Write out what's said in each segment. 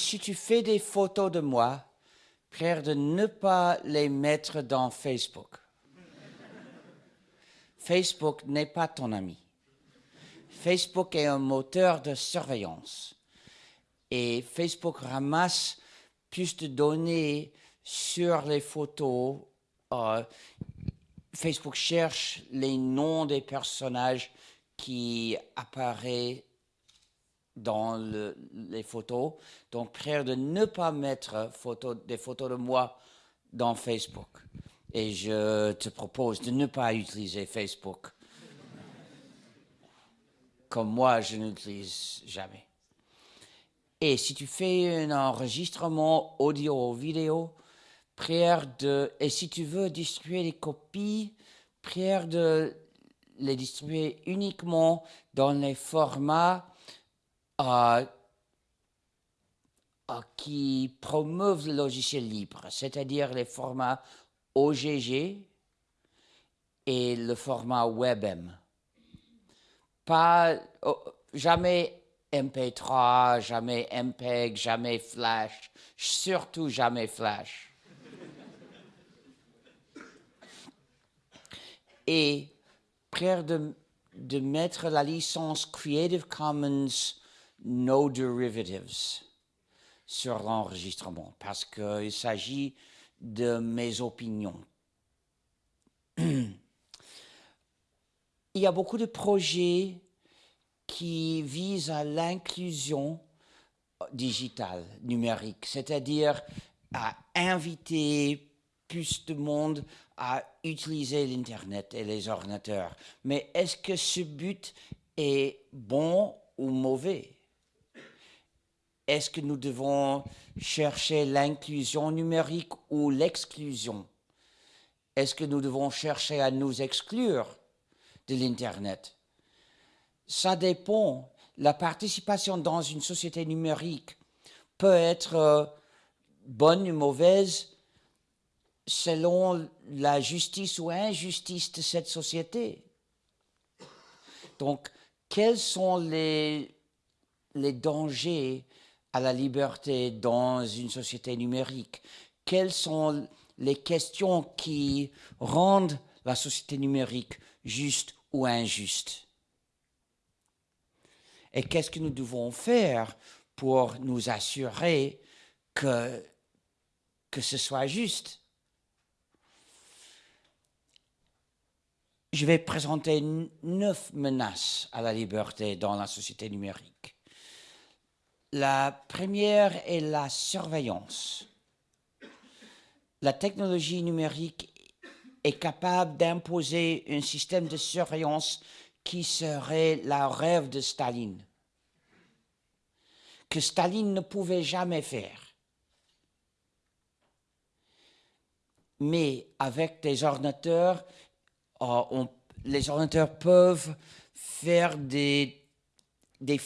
si tu fais des photos de moi, prière de ne pas les mettre dans Facebook. Facebook n'est pas ton ami. Facebook est un moteur de surveillance. Et Facebook ramasse plus de données sur les photos. Euh, Facebook cherche les noms des personnages qui apparaissent dans les photos. Donc, prière de ne pas mettre des photos de moi dans Facebook. Et je te propose de ne pas utiliser Facebook. Comme moi, je n'utilise jamais. Et si tu fais un enregistrement audio ou vidéo, prière de, et si tu veux distribuer les copies, prière de les distribuer uniquement dans les formats euh, qui promeuvent le logiciel libre, c'est-à-dire les formats OGG et le format WebM. Pas, oh, jamais MP3, jamais MPEG, jamais Flash, surtout jamais Flash. et prière de mettre la licence Creative Commons No Derivatives sur l'enregistrement parce qu'il s'agit de mes opinions. Il y a beaucoup de projets qui visent à l'inclusion digitale, numérique, c'est-à-dire à inviter plus de monde à utiliser l'Internet et les ordinateurs. Mais est-ce que ce but est bon ou mauvais? Est-ce que nous devons chercher l'inclusion numérique ou l'exclusion? Est-ce que nous devons chercher à nous exclure de l'Internet? Ça dépend. La participation dans une société numérique peut être euh, bonne ou mauvaise selon la justice ou injustice de cette société. Donc, quels sont les, les dangers à la liberté dans une société numérique. Quelles sont les questions qui rendent la société numérique juste ou injuste? Et qu'est-ce que nous devons faire pour nous assurer que, que ce soit juste? Je vais présenter neuf menaces à la liberté dans la société numérique. La première est la surveillance. La technologie numérique est capable d'imposer un système de surveillance qui serait la rêve de Staline, que Staline ne pouvait jamais faire. Mais avec des ordinateurs euh, les ordinateurs peuvent faire des, des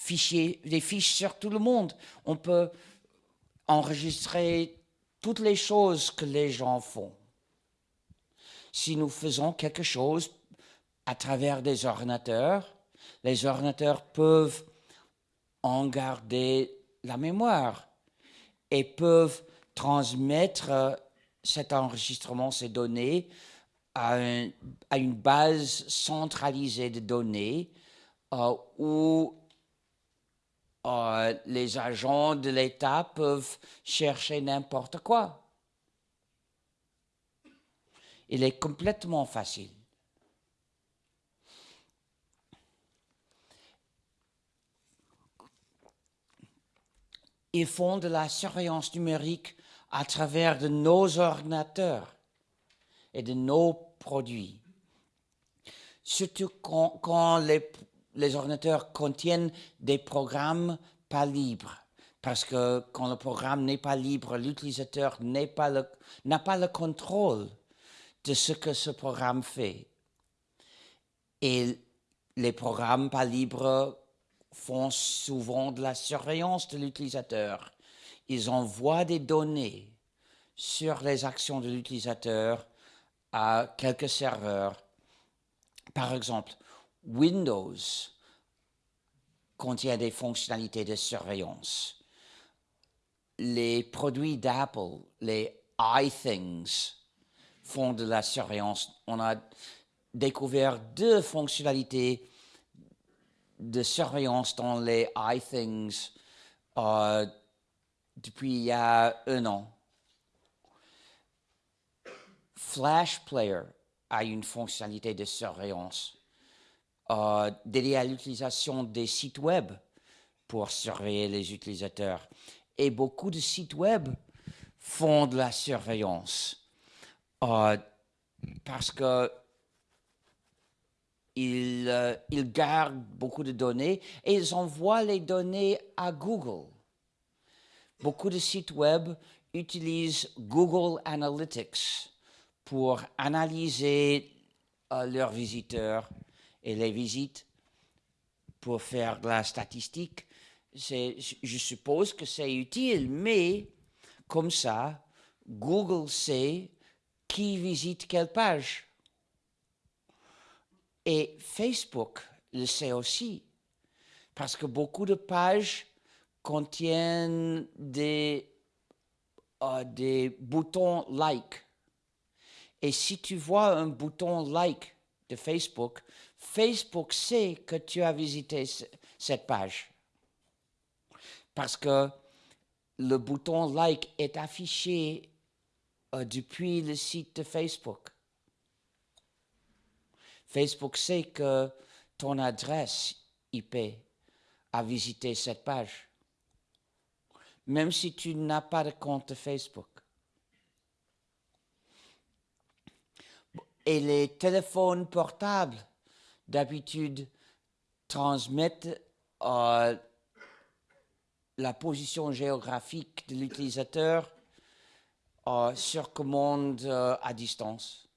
fichiers, des fiches sur tout le monde. On peut enregistrer toutes les choses que les gens font. Si nous faisons quelque chose à travers des ordinateurs, les ordinateurs peuvent en garder la mémoire et peuvent transmettre cet enregistrement, ces données, à, une base centralisée de données euh, où euh, les agents de l'État peuvent chercher n'importe quoi. Il est complètement facile. Ils font de la surveillance numérique à travers de nos ordinateurs et de nos produits. Surtout quand, les, ordinateurs contiennent des programmes pas libres. Parce que quand le programme n'est pas libre, l'utilisateur n'a pas le contrôle de ce que ce programme fait. Et les programmes pas libres font souvent de la surveillance de l'utilisateur. Ils envoient des données sur les actions de l'utilisateur à quelques serveurs. Par exemple, Windows contient des fonctionnalités de surveillance. les produits d'Apple, les iThings, font de la surveillance. On a découvert deux fonctionnalités de surveillance dans les iThings euh, depuis il y a un an. Flash Player a une fonctionnalité de surveillance euh, dédiée à l'utilisation des sites web pour surveiller les utilisateurs. Et beaucoup de sites web font de la surveillance euh, parce que euh, ils, gardent beaucoup de données et ils envoient les données à Google. Beaucoup de sites web utilisent Google Analytics pour analyser euh, leurs visiteurs et les visites pour faire de la statistique. Je suppose que c'est utile, mais comme ça, Google sait qui visite quelle page. Et Facebook le sait aussi, parce que beaucoup de pages contiennent des, euh, des boutons like. Et si tu vois un bouton like de Facebook, Facebook sait que tu as visité cette page. Parce que le bouton like est affiché euh, depuis le site de Facebook. Facebook sait que ton adresse IP a visité cette page, même si tu n'as pas de compte Facebook. Et les téléphones portables, d'habitude, transmettent euh, la position géographique de l'utilisateur euh, sur commande euh, à distance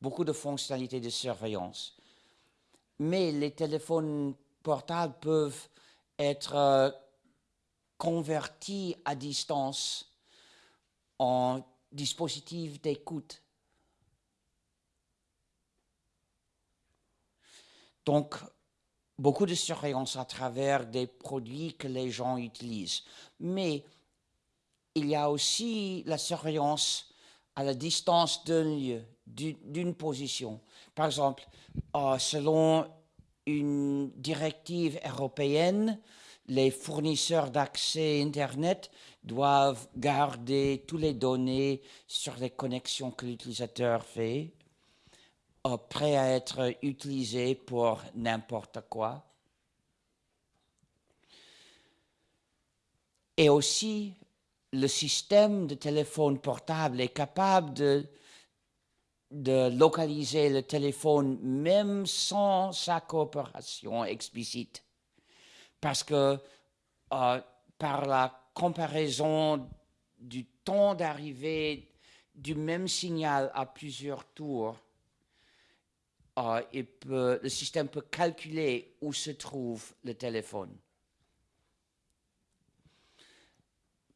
beaucoup de fonctionnalités de surveillance. Mais les téléphones portables peuvent être convertis à distance en dispositifs d'écoute. Donc, beaucoup de surveillance à travers des produits que les gens utilisent. Mais il y a aussi la surveillance à la distance d'un lieu, d'une position. Par exemple, euh, selon une directive européenne, les fournisseurs d'accès Internet doivent garder toutes les données sur les connexions que l'utilisateur fait, prêts à être utilisées pour n'importe quoi. Et aussi, le système de téléphone portable est capable de de localiser le téléphone même sans sa coopération explicite. Parce que euh, par la comparaison du temps d'arrivée du même signal à plusieurs tours, euh, le système peut calculer où se trouve le téléphone.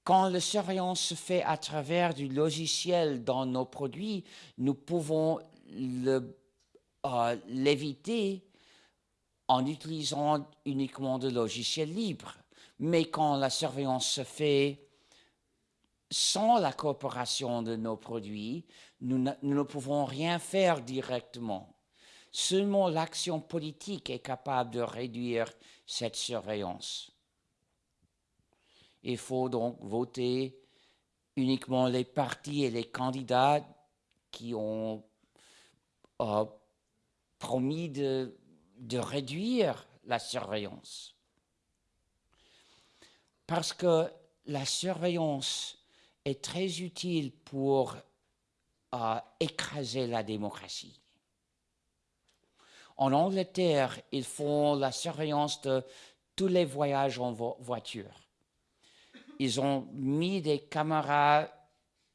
Quand la surveillance se fait à travers du logiciel dans nos produits, nous pouvons euh, l'éviter en utilisant uniquement de logiciels libres. Mais quand la surveillance se fait sans la coopération de nos produits, nous ne pouvons rien faire directement. Seulement l'action politique est capable de réduire cette surveillance. Il faut donc voter uniquement les partis et les candidats qui ont euh, promis de, réduire la surveillance. Parce que la surveillance est très utile pour euh, écraser la démocratie. En Angleterre, ils font la surveillance de tous les voyages en voiture ils ont mis des caméras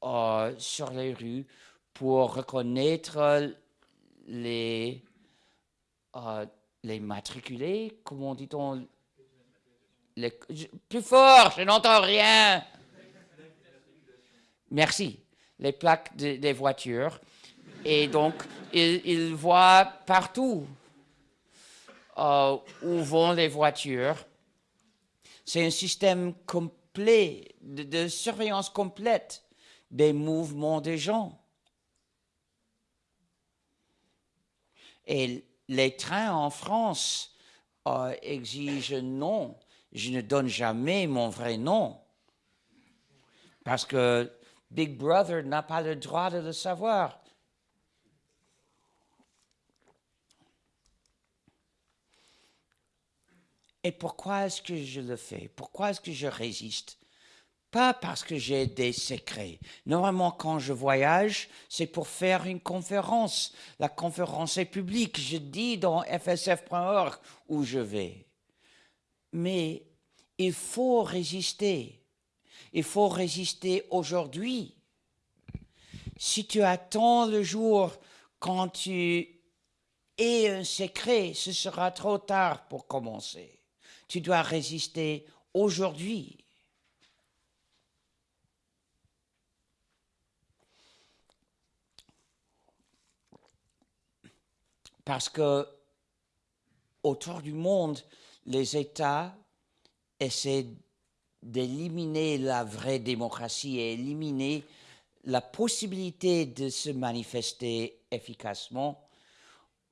euh, sur les rues pour reconnaître les, euh, les matriculés, comment dit-on Plus fort, je n'entends rien. Merci. Les plaques des voitures. Et donc, ils, voient partout euh, où vont les voitures C'est un système complet, de, surveillance complète des mouvements des gens. Et les trains en France euh, exigent non. Je ne donne jamais mon vrai nom. Parce que Big Brother n'a pas le droit de le savoir. Et pourquoi est-ce que je le fais? Pourquoi est-ce que je résiste? Pas parce que j'ai des secrets. Normalement, quand je voyage, c'est pour faire une conférence. La conférence est publique. Je dis dans fsf.org où je vais. Mais il faut résister. Il faut résister aujourd'hui. Si tu attends le jour quand tu es un secret, ce sera trop tard pour commencer. Tu dois résister aujourd'hui. Parce que autour du monde, les États essaient d'éliminer la vraie démocratie et éliminer la possibilité de se manifester efficacement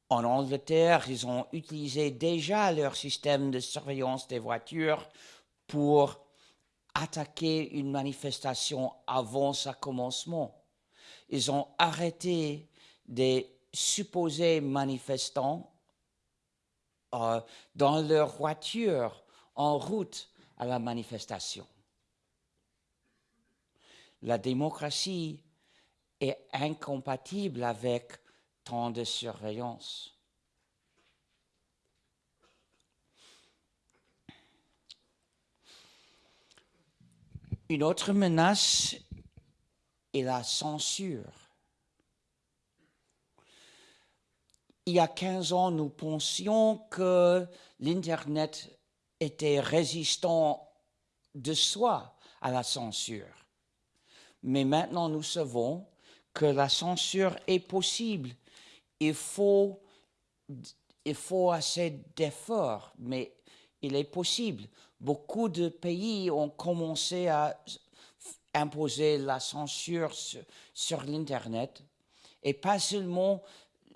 en Angleterre, ils ont utilisé déjà leur système de surveillance des voitures pour attaquer une manifestation avant sa commencement. Ils ont arrêté des supposés manifestants euh, dans leur voiture en route à la manifestation. La démocratie est incompatible avec de surveillance. Une autre menace est la censure. Il y a 15 ans, nous pensions que l'Internet était résistant de soi à la censure. Mais maintenant, nous savons que la censure est possible il faut, il faut assez d'efforts, mais il est possible. Beaucoup de pays ont commencé à imposer la censure sur, l'Internet, et pas seulement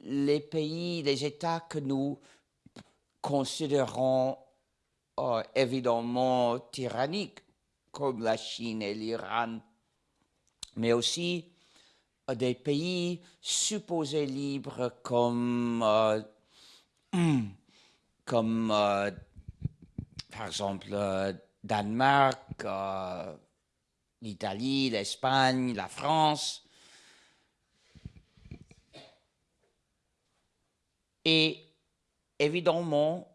les pays, les États que nous considérons euh, évidemment tyranniques, comme la Chine et l'Iran, mais aussi des pays supposés libres comme, euh, comme euh, par exemple, euh, Danemark, l'Italie, l'Espagne, la France. Et évidemment,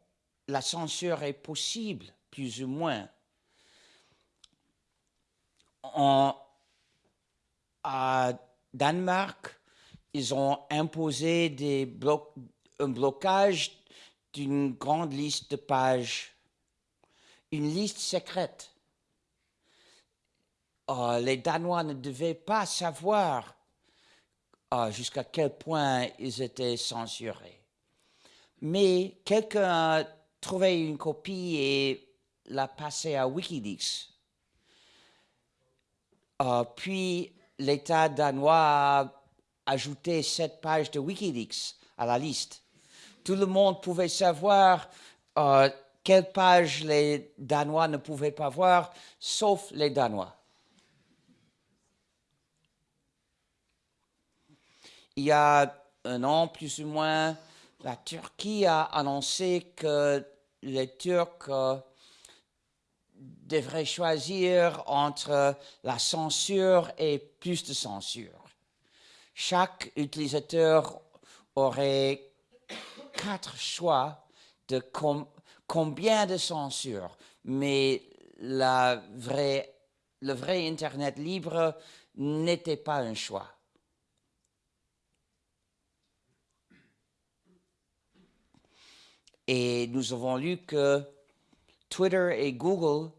la censure est possible, plus ou moins. En, à Danemark, ils ont imposé un blocage d'une grande liste de pages, une liste secrète. Euh, les Danois ne devaient pas savoir euh, jusqu'à quel point ils étaient censurés. Mais quelqu'un a trouvé une copie et l'a passée à Wikileaks. Euh, puis l'État danois a ajouté cette page de Wikileaks à la liste. Tout le monde pouvait savoir euh, quelle page les Danois ne pouvaient pas voir, sauf les Danois. Il y a un an, plus ou moins, la Turquie a annoncé que les Turcs euh, devrait choisir entre la censure et plus de censure. Chaque utilisateur aurait quatre choix de combien de censure, mais le vrai Internet libre n'était pas un choix. Et nous avons lu que Twitter et Google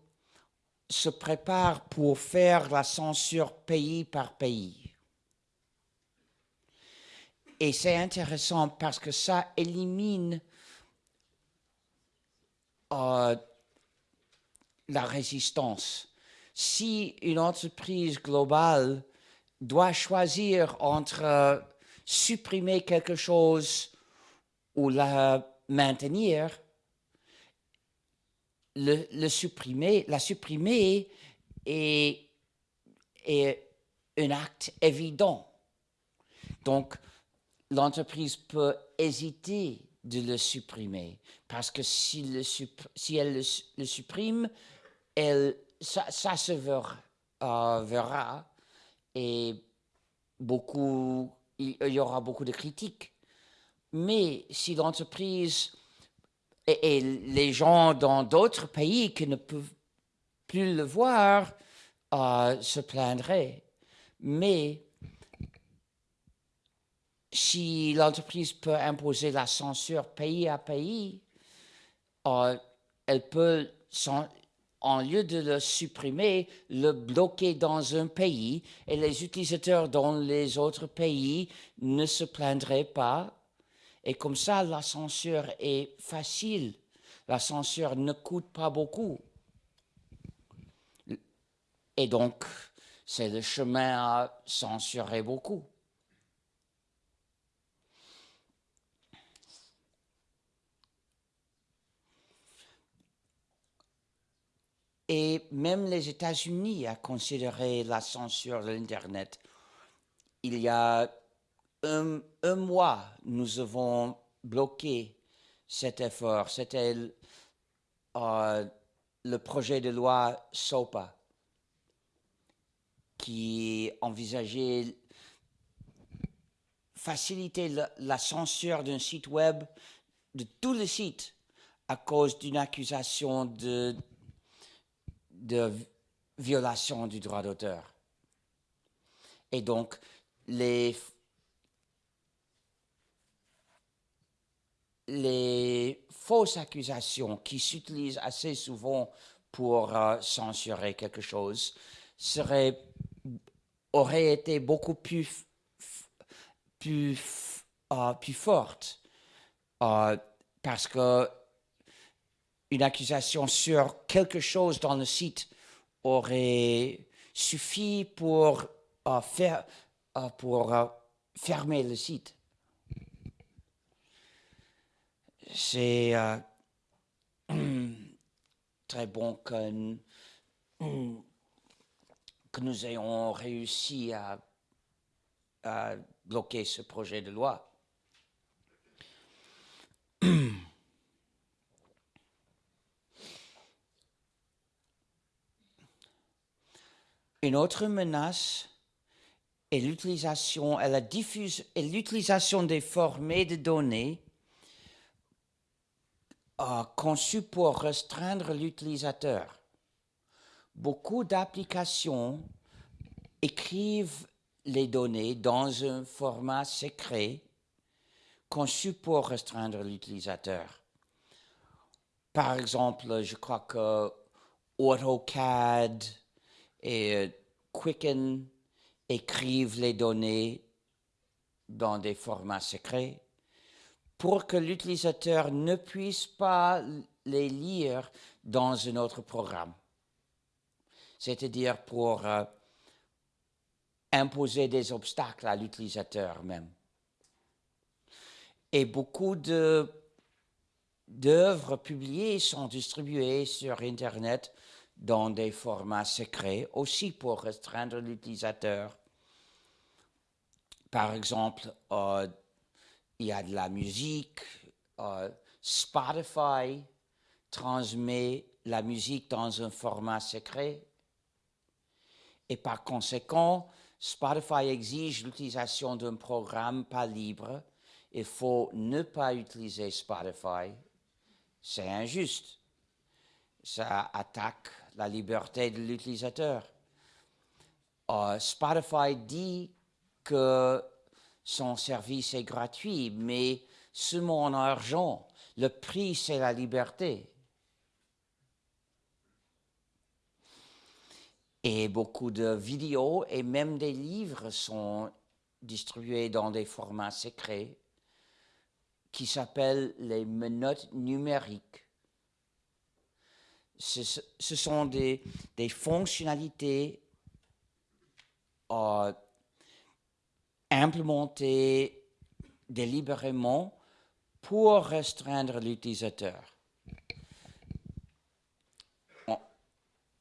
se préparent pour faire la censure pays par pays. Et c'est intéressant parce que ça élimine euh, la résistance. Si une entreprise globale doit choisir entre euh, supprimer quelque chose ou la maintenir, le, supprimer, la supprimer est, est un acte évident. Donc, l'entreprise peut hésiter de le supprimer parce que si, le si elle le, supprime, elle, ça, se verra, euh, et beaucoup, il y aura beaucoup de critiques. Mais si l'entreprise et, les gens dans d'autres pays qui ne peuvent plus le voir euh, se plaindraient. Mais si l'entreprise peut imposer la censure pays à pays, euh, elle peut, en lieu de le supprimer, le bloquer dans un pays et les utilisateurs dans les autres pays ne se plaindraient pas et comme ça, la censure est facile. La censure ne coûte pas beaucoup. Et donc, c'est le chemin à censurer beaucoup. Et même les États-Unis ont considéré la censure de l'Internet. Il y a un, mois, nous avons bloqué cet effort. C'était euh, le projet de loi SOPA qui envisageait faciliter la, censure d'un site web, de tous les sites, à cause d'une accusation de, de violation du droit d'auteur. Et donc, les les fausses accusations qui s'utilisent assez souvent pour euh, censurer quelque chose auraient été beaucoup plus, plus, euh, plus fortes euh, parce que une accusation sur quelque chose dans le site aurait suffi pour, faire, pour fermer le site. C'est euh, très bon que, nous ayons réussi à, bloquer ce projet de loi. Une autre menace est l'utilisation et l'utilisation des formés de données conçu pour restreindre l'utilisateur. Beaucoup d'applications écrivent les données dans un format secret conçu pour restreindre l'utilisateur. Par exemple, je crois que AutoCAD et euh, Quicken écrivent les données dans des formats secrets pour que l'utilisateur ne puisse pas les lire dans un autre programme. C'est-à-dire pour euh, imposer des obstacles à l'utilisateur même. Et beaucoup d'œuvres publiées sont distribuées sur Internet dans des formats secrets, aussi pour restreindre l'utilisateur. Par exemple, euh, il y a de la musique. Euh, Spotify transmet la musique dans un format secret. Et par conséquent, Spotify exige l'utilisation d'un programme pas libre. Il faut ne pas utiliser Spotify. C'est injuste. Ça attaque la liberté de l'utilisateur. Euh, Spotify dit que son service est gratuit, mais ce mon argent, le prix, c'est la liberté. Et beaucoup de vidéos et même des livres sont distribués dans des formats secrets qui s'appellent les menottes numériques. ce, sont des, des fonctionnalités euh, implémentées délibérément pour restreindre l'utilisateur.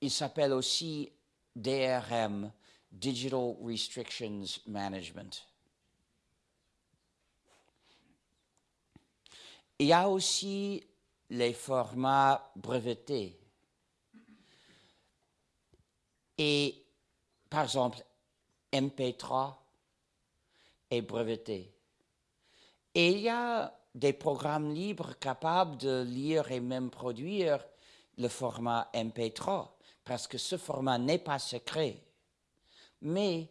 Il s'appelle aussi DRM, Digital Restrictions Management. Il y a aussi les formats brevetés. Et par exemple, MP3 est breveté. Et il y a des programmes libres capables de lire et même produire le format MP3, parce que ce format n'est pas secret. Mais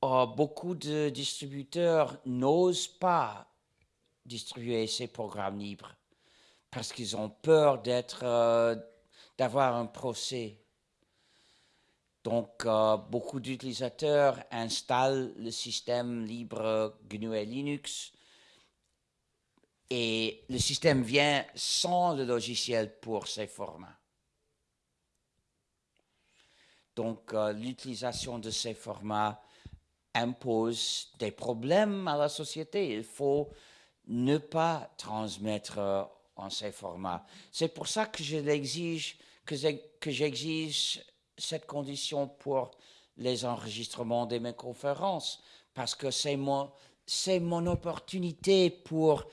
oh, beaucoup de distributeurs n'osent pas distribuer ces programmes libres parce qu'ils ont peur d'être, euh, d'avoir un procès. Donc, euh, beaucoup d'utilisateurs installent le système libre GNU Linux et le système vient sans le logiciel pour ces formats. Donc, euh, l'utilisation de ces formats impose des problèmes à la société. Il faut ne pas transmettre euh, en ces formats. C'est pour ça que je l'exige, que j'exige cette condition pour les enregistrements de mes conférences, parce que c'est mon, c'est mon opportunité pour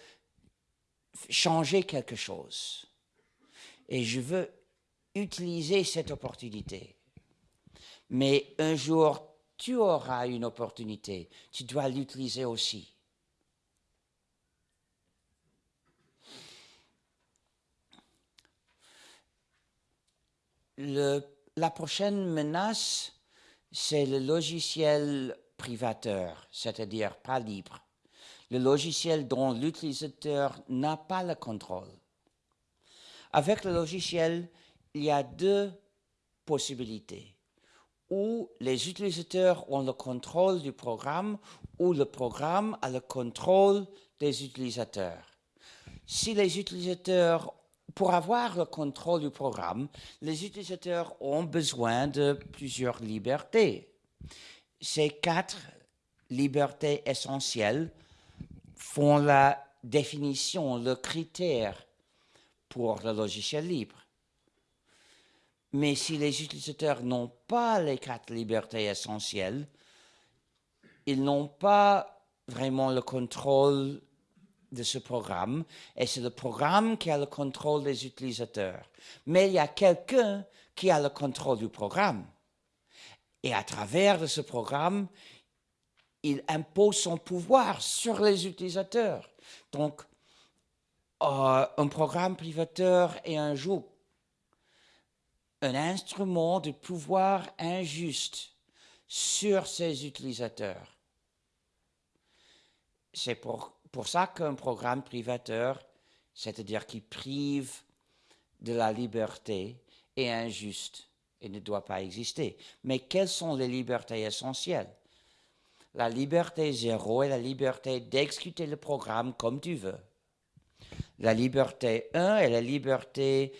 changer quelque chose. Et je veux utiliser cette opportunité. Mais un jour, tu auras une opportunité. Tu dois l'utiliser aussi. La prochaine menace, c'est le logiciel privateur, c'est-à-dire pas libre. Le logiciel dont l'utilisateur n'a pas le contrôle. Avec le logiciel, il y a deux possibilités. Ou les utilisateurs ont le contrôle du programme, ou le programme a le contrôle des utilisateurs. Si les utilisateurs pour avoir le contrôle du programme, les utilisateurs ont besoin de plusieurs libertés. Ces quatre libertés essentielles font la définition, le critère pour le logiciel libre. Mais si les utilisateurs n'ont pas les quatre libertés essentielles, ils n'ont pas vraiment le contrôle de ce programme et c'est le programme qui a le contrôle des utilisateurs. Mais il y a quelqu'un qui a le contrôle du programme. Et à travers de ce programme, il impose son pouvoir sur les utilisateurs. Donc, euh, un programme privateur est un joug, un instrument de pouvoir injuste sur ses utilisateurs. C'est pour pour ça qu'un programme privateur, c'est-à-dire qui prive de la liberté, est injuste et ne doit pas exister. Mais quelles sont les libertés essentielles? La liberté zéro est la liberté d'exécuter le programme comme tu veux. La liberté 1 est la liberté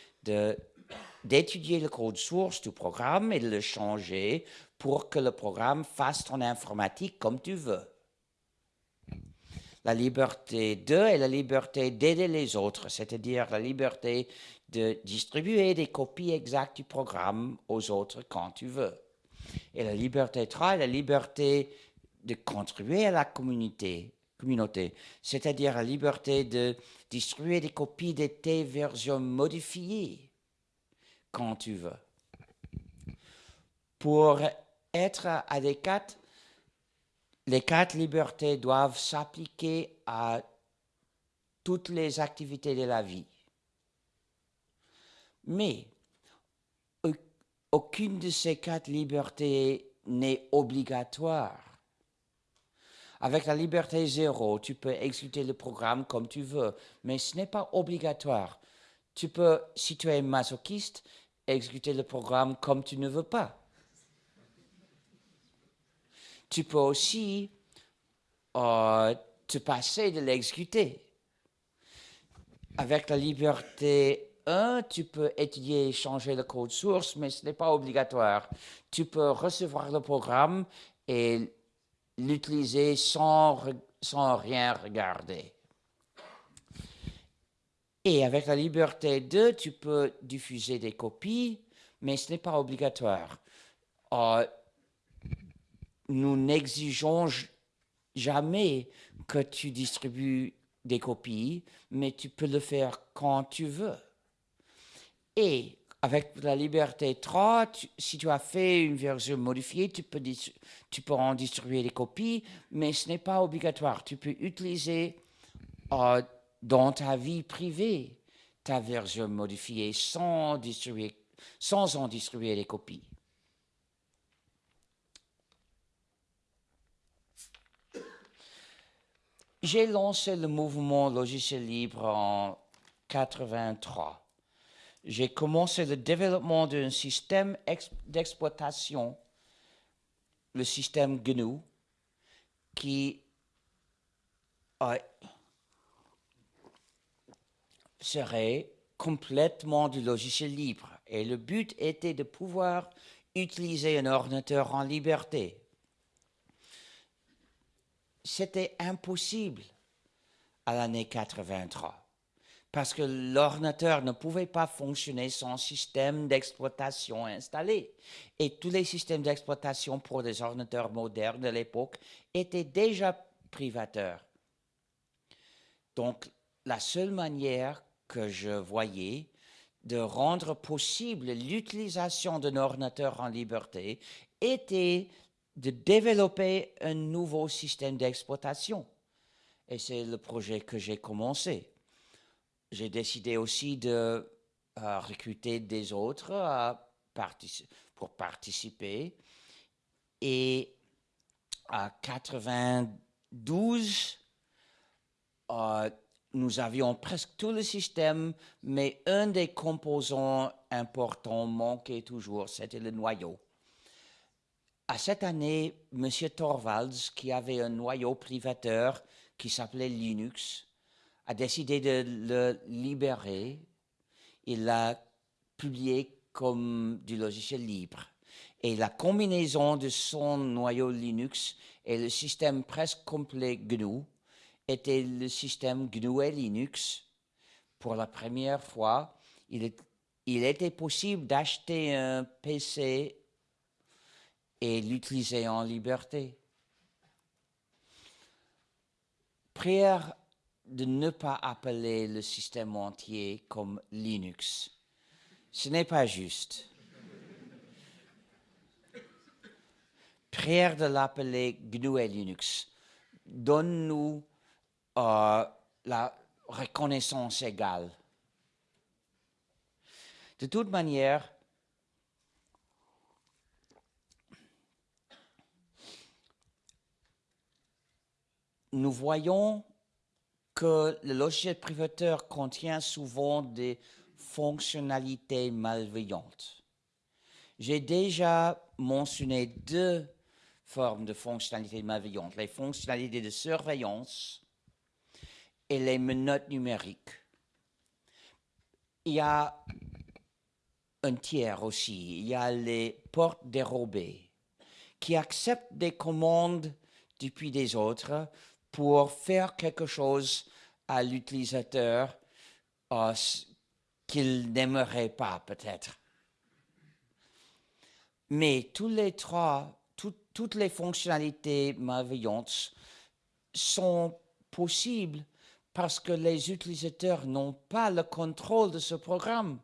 d'étudier le code source du programme et de le changer pour que le programme fasse ton informatique comme tu veux. La liberté de est la liberté d'aider les autres, c'est-à-dire la liberté de distribuer des copies exactes du programme aux autres quand tu veux. Et la liberté 3 est la liberté de contribuer à la communauté, communauté c'est-à-dire la liberté de distribuer des copies de tes versions modifiées quand tu veux. Pour être adéquat les quatre libertés doivent s'appliquer à toutes les activités de la vie. Mais aucune de ces quatre libertés n'est obligatoire. Avec la liberté zéro, tu peux exécuter le programme comme tu veux, mais ce n'est pas obligatoire. Tu peux, si tu es masochiste, exécuter le programme comme tu ne veux pas tu peux aussi euh, te passer de l'exécuter. Avec la liberté un, tu peux étudier et changer le code source, mais ce n'est pas obligatoire. Tu peux recevoir le programme et l'utiliser sans, sans rien regarder. Et avec la liberté 2, tu peux diffuser des copies, mais ce n'est pas obligatoire. Euh, nous n'exigeons jamais que tu distribues des copies, mais tu peux le faire quand tu veux. Et avec la liberté 3, si tu as fait une version modifiée, tu peux, tu peux en distribuer des copies, mais ce n'est pas obligatoire. Tu peux utiliser euh, dans ta vie privée ta version modifiée sans, distribuer, sans en distribuer des copies. J'ai lancé le mouvement logiciel libre en 83. J'ai commencé le développement d'un système d'exploitation, le système GNU, qui serait complètement du logiciel libre. Et le but était de pouvoir utiliser un ordinateur en liberté c'était impossible à l'année 83 parce que l'ordinateur ne pouvait pas fonctionner sans système d'exploitation installé. Et tous les systèmes d'exploitation pour des ordinateurs modernes de l'époque étaient déjà privateurs. Donc, la seule manière que je voyais de rendre possible l'utilisation d'un ordinateur en liberté était de développer un nouveau système d'exploitation. Et c'est le projet que j'ai commencé. J'ai décidé aussi de euh, recruter des autres pour participer. Et à 92, euh, nous avions presque tout le système, mais un des composants importants manquait toujours, c'était le noyau à cette année, M. Torvalds, qui avait un noyau privateur qui s'appelait Linux, a décidé de le libérer. Il l'a publié comme du logiciel libre. Et la combinaison de son noyau Linux et le système presque complet GNU était le système GNU et Linux. Pour la première fois, il, il était possible d'acheter un PC et l'utiliser en liberté. Prière de ne pas appeler le système entier comme Linux. Ce n'est pas juste. Prière de l'appeler GNU et Linux. Donne-nous euh, la reconnaissance égale. De toute manière, nous voyons que le logiciel privateur contient souvent des fonctionnalités malveillantes. J'ai déjà mentionné deux formes de fonctionnalités malveillantes, les fonctionnalités de surveillance et les menottes numériques. Il y a un tiers aussi, il y a les portes dérobées qui acceptent des commandes depuis des autres pour faire quelque chose à l'utilisateur euh, qu'il n'aimerait pas peut-être. Mais tous les trois, toutes les fonctionnalités malveillantes sont possibles parce que les utilisateurs n'ont pas le contrôle de ce programme.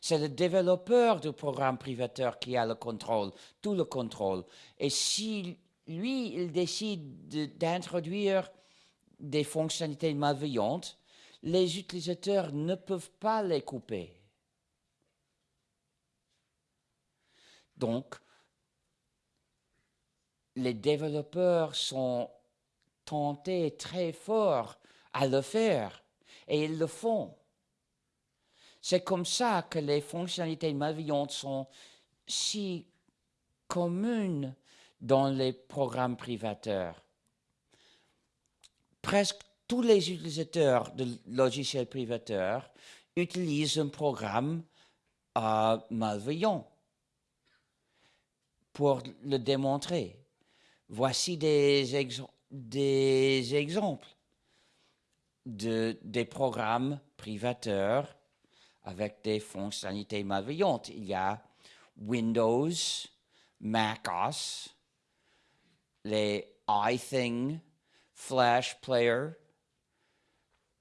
C'est le développeur du programme privateur qui a le contrôle, tout le contrôle. Et si lui, il décide d'introduire des fonctionnalités malveillantes, les utilisateurs ne peuvent pas les couper. Donc, les développeurs sont tentés très fort à le faire et ils le font. C'est comme ça que les fonctionnalités malveillantes sont si communes dans les programmes privateurs. Presque tous les utilisateurs de logiciels privateurs utilise un programme euh, malveillant pour le démontrer. Voici des, exemples de, des programmes privateurs avec des fonctionnalités malveillantes. Il y a Windows, MacOS, les iThing, Flash Player,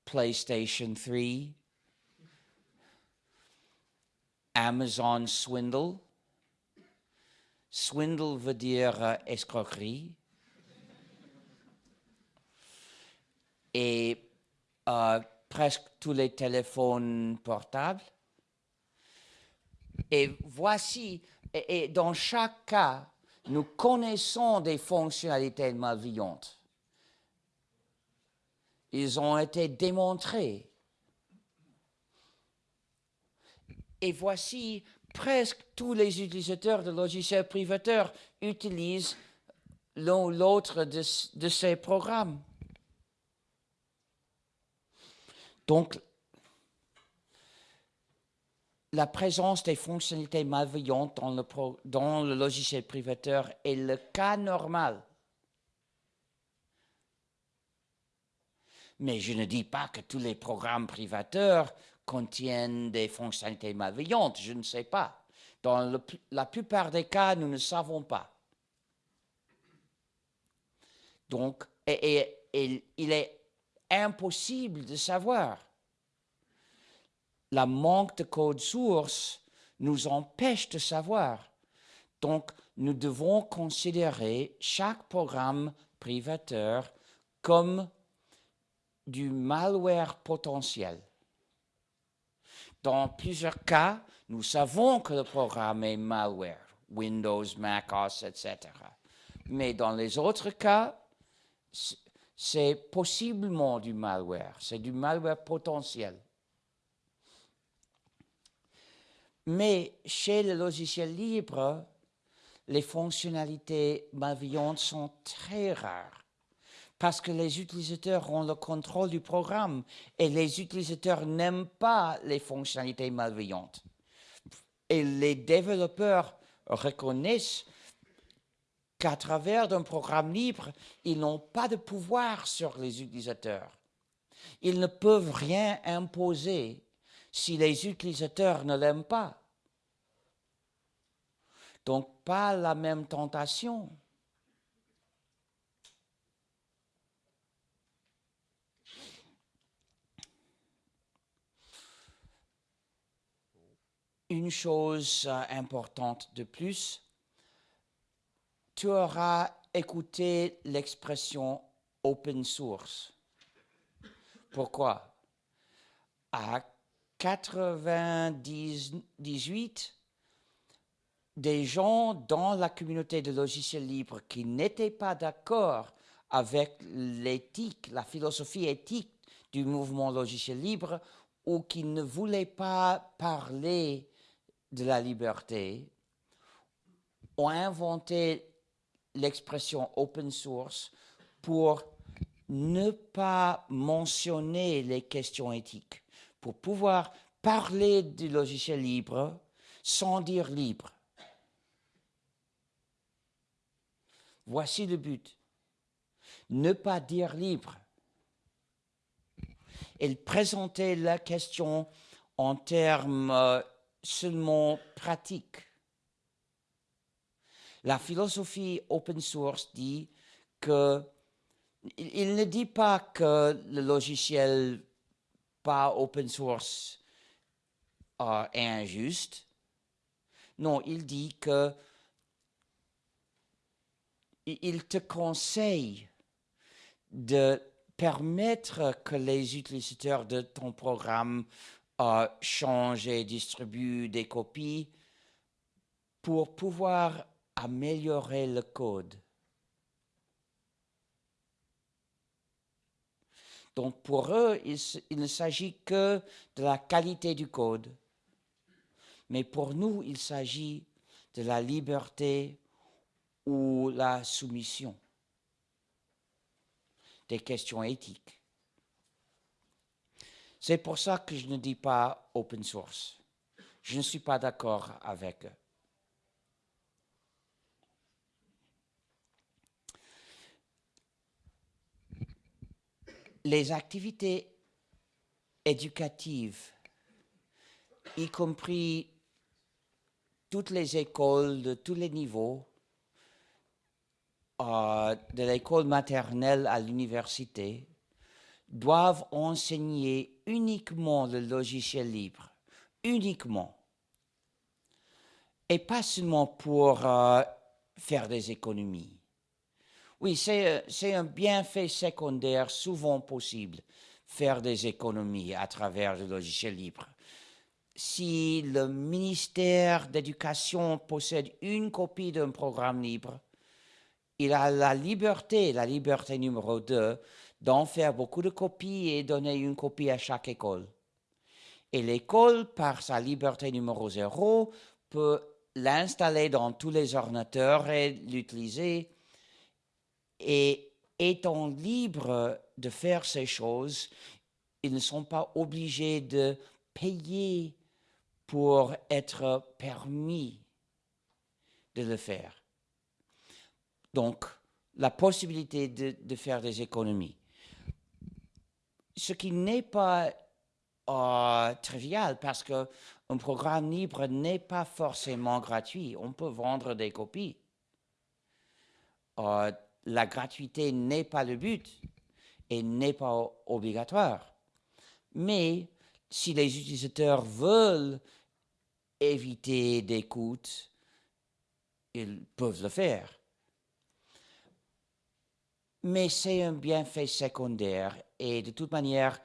PlayStation 3, Amazon Swindle. Swindle veut dire euh, escroquerie. Et euh, presque tous les téléphones portables. Et voici, et, dans chaque cas, nous connaissons des fonctionnalités malveillantes. Ils ont été démontrés. Et voici, presque tous les utilisateurs de logiciels privateurs utilisent l'un ou l'autre de, ces programmes. Donc, la présence des fonctionnalités malveillantes dans le, logiciel privateur est le cas normal. Mais je ne dis pas que tous les programmes privateurs contiennent des fonctionnalités malveillantes, je ne sais pas. Dans la plupart des cas, nous ne savons pas. Donc, il est impossible de savoir. La manque de code source nous empêche de savoir. Donc, nous devons considérer chaque programme privateur comme du malware potentiel. Dans plusieurs cas, nous savons que le programme est malware, Windows, Mac OS, etc. Mais dans les autres cas, c'est possiblement du malware, c'est du malware potentiel. Mais chez le logiciel libre, les fonctionnalités malveillantes sont très rares parce que les utilisateurs ont le contrôle du programme et les utilisateurs n'aiment pas les fonctionnalités malveillantes. Et les développeurs reconnaissent qu'à travers un programme libre, ils n'ont pas de pouvoir sur les utilisateurs. Ils ne peuvent rien imposer si les utilisateurs ne l'aiment pas. Donc, pas la même tentation. Une chose importante de plus, tu auras écouté l'expression open source. Pourquoi? 98, des gens dans la communauté de logiciels libres qui n'étaient pas d'accord avec l'éthique, la philosophie éthique du mouvement logiciel libre ou qui ne voulaient pas parler de la liberté, ont inventé l'expression open source pour ne pas mentionner les questions éthiques, pour pouvoir parler du logiciel libre sans dire libre. Voici le but. Ne pas dire libre. Il présentait la question en termes euh, seulement pratiques. La philosophie open source dit que il ne dit pas que le logiciel pas open source euh, est injuste. Non, il dit que il te conseille de permettre que les utilisateurs de ton programme euh, changent et distribuent des copies pour pouvoir améliorer le code. Donc pour eux, il, ne s'agit que de la qualité du code. Mais pour nous, il s'agit de la liberté ou la soumission, des questions éthiques. C'est pour ça que je ne dis pas open source. Je ne suis pas d'accord avec eux. Les activités éducatives, y compris toutes les écoles de tous les niveaux, euh, de l'école maternelle à l'université, doivent enseigner uniquement le logiciel libre, uniquement. Et pas seulement pour euh, faire des économies. Oui, c'est un bienfait secondaire souvent possible, faire des économies à travers le logiciel libre. Si le ministère d'éducation possède une copie d'un programme libre, il a la liberté, la liberté numéro 2, d'en faire beaucoup de copies et donner une copie à chaque école. Et l'école, par sa liberté numéro 0, peut l'installer dans tous les ordinateurs et l'utiliser. Et étant libre de faire ces choses, ils ne sont pas obligés de payer pour être permis de le faire. Donc, la possibilité de, faire des économies. Ce qui n'est pas euh, trivial parce qu'un programme libre n'est pas forcément gratuit. On peut vendre des copies. Euh, la gratuité n'est pas le but et n'est pas obligatoire. Mais si les utilisateurs veulent éviter des coûts, ils peuvent le faire. Mais c'est un bienfait secondaire et de toute manière,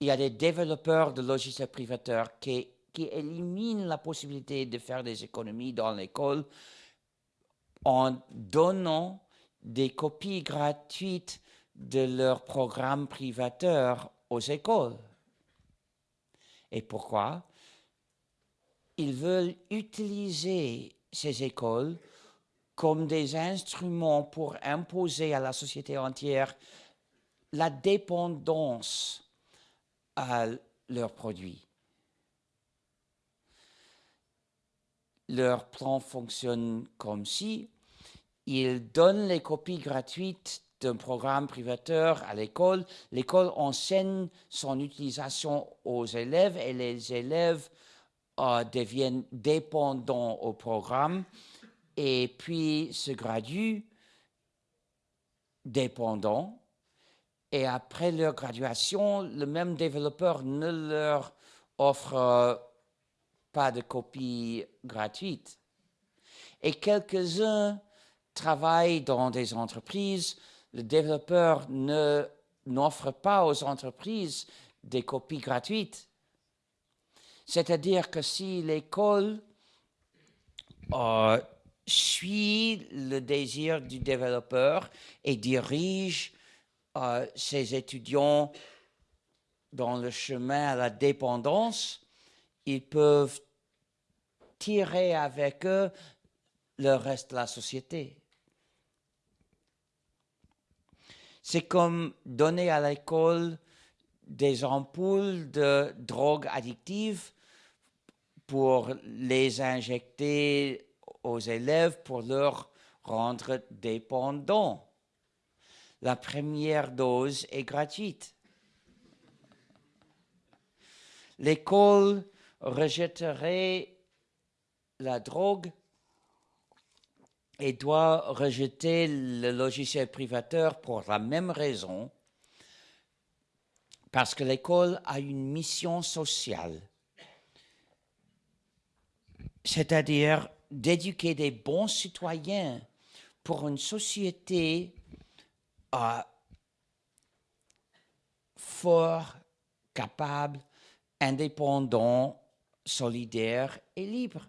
il y a des développeurs de logiciels privateurs qui, qui éliminent la possibilité de faire des économies dans l'école en donnant des copies gratuites de leurs programmes privateurs aux écoles. Et pourquoi? Ils veulent utiliser ces écoles comme des instruments pour imposer à la société entière la dépendance à leurs produits. Leur plan fonctionne comme si ils donnent les copies gratuites d'un programme privateur à l'école. L'école enseigne son utilisation aux élèves et les élèves euh, deviennent dépendants au programme et puis se graduent dépendants. Et après leur graduation, le même développeur ne leur offre pas de copie gratuite. Et quelques-uns travaillent dans des entreprises, le développeur n'offre pas aux entreprises des copies gratuites. C'est-à-dire que si l'école euh, suit le désir du développeur et dirige euh, ses étudiants dans le chemin à la dépendance, ils peuvent tirer avec eux le reste de la société. C'est comme donner à l'école des ampoules de drogue addictive pour les injecter aux élèves pour leur rendre dépendants. La première dose est gratuite. L'école rejetterait la drogue et doit rejeter le logiciel privateur pour la même raison, parce que l'école a une mission sociale, c'est-à-dire d'éduquer des bons citoyens pour une société euh, fort, capable, indépendant, solidaire et libre.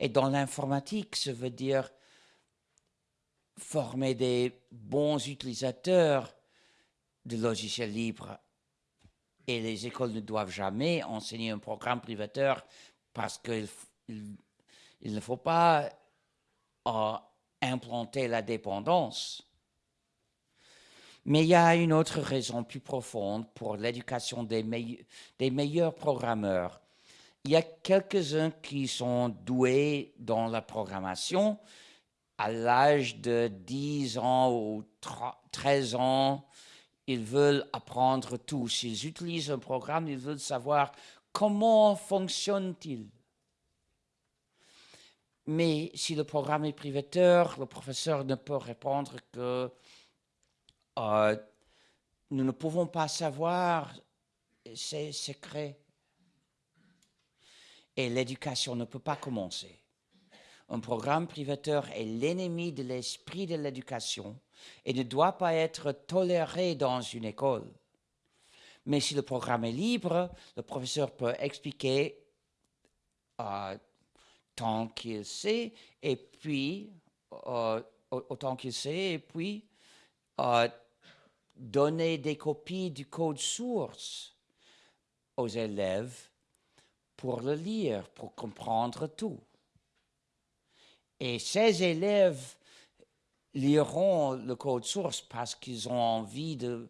Et dans l'informatique, ça veut dire former des bons utilisateurs de logiciels libres. Et les écoles ne doivent jamais enseigner un programme privateur parce qu'il il ne faut pas euh, implanter la dépendance. Mais il y a une autre raison plus profonde pour l'éducation des meilleurs programmeurs. Il y a quelques-uns qui sont doués dans la programmation à l'âge de 10 ans ou 13 ans. Ils veulent apprendre tout. S'ils utilisent un programme, ils veulent savoir comment fonctionne-t-il. Mais si le programme est privateur, le professeur ne peut répondre que euh, nous ne pouvons pas savoir, c'est secret. Et l'éducation ne peut pas commencer. Un programme privateur est l'ennemi de l'esprit de l'éducation et ne doit pas être toléré dans une école. Mais si le programme est libre, le professeur peut expliquer euh, tant qu'il sait, et puis, euh, autant qu'il sait, et puis, euh, donner des copies du code source aux élèves pour le lire, pour comprendre tout. Et ces élèves liront le code source parce qu'ils ont envie de,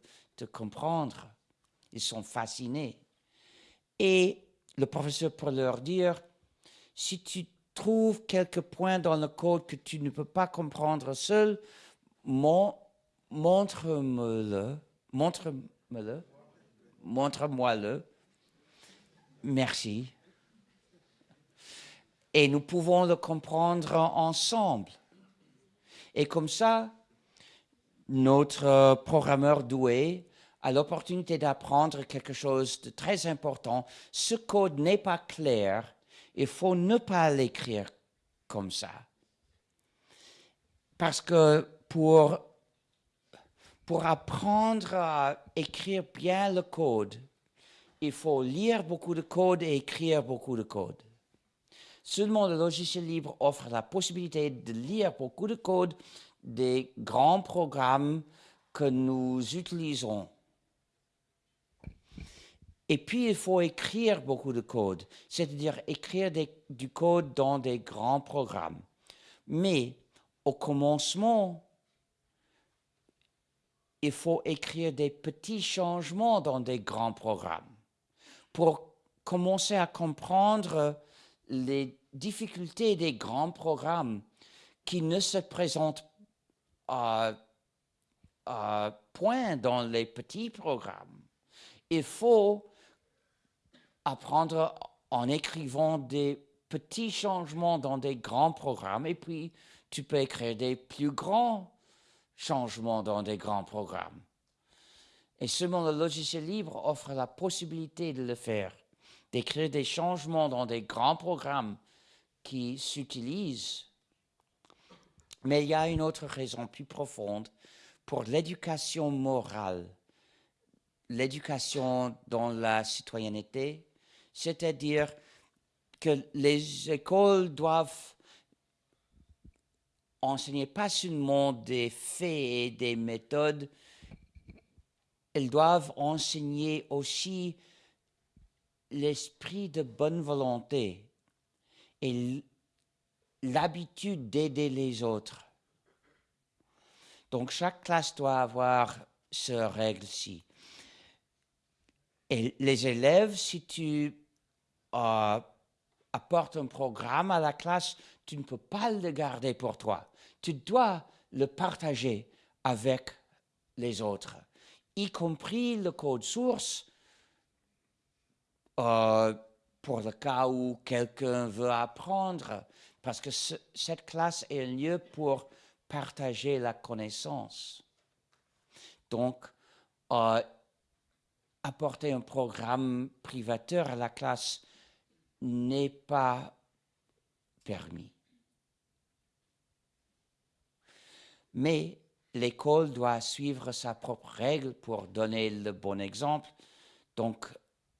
comprendre. Ils sont fascinés. Et le professeur peut leur dire, si tu trouves quelques points dans le code que tu ne peux pas comprendre seul, montre-moi-le, montre-moi-le, montre-moi-le. Merci. Et nous pouvons le comprendre ensemble. Et comme ça, notre programmeur doué a l'opportunité d'apprendre quelque chose de très important. Ce code n'est pas clair il faut ne pas l'écrire comme ça. Parce que pour, pour apprendre à écrire bien le code, il faut lire beaucoup de code et écrire beaucoup de code. Seulement le logiciel libre offre la possibilité de lire beaucoup de code des grands programmes que nous utilisons. Et puis, il faut écrire beaucoup de code, c'est-à-dire écrire du code dans des grands programmes. Mais au commencement, il faut écrire des petits changements dans des grands programmes pour commencer à comprendre les difficultés des grands programmes qui ne se présentent point dans les petits programmes. Il faut apprendre en écrivant des petits changements dans des grands programmes et puis tu peux écrire des plus grands changements dans des grands programmes. Et seulement le logiciel libre offre la possibilité de le faire, d'écrire des changements dans des grands programmes qui s'utilisent. Mais il y a une autre raison plus profonde pour l'éducation morale, l'éducation dans la citoyenneté, c'est-à-dire que les écoles doivent enseigner pas seulement des faits et des méthodes, elles doivent enseigner aussi l'esprit de bonne volonté et l'habitude d'aider les autres. Donc chaque classe doit avoir ce règle-ci. Et les élèves, si tu euh, apportes un programme à la classe, tu ne peux pas le garder pour toi. Tu dois le partager avec les autres, y compris le code source, euh, pour le cas où quelqu'un veut apprendre, parce que cette classe est un lieu pour partager la connaissance. Donc, euh, apporter un programme privateur à la classe n'est pas permis. Mais l'école doit suivre sa propre règle pour donner le bon exemple. Donc,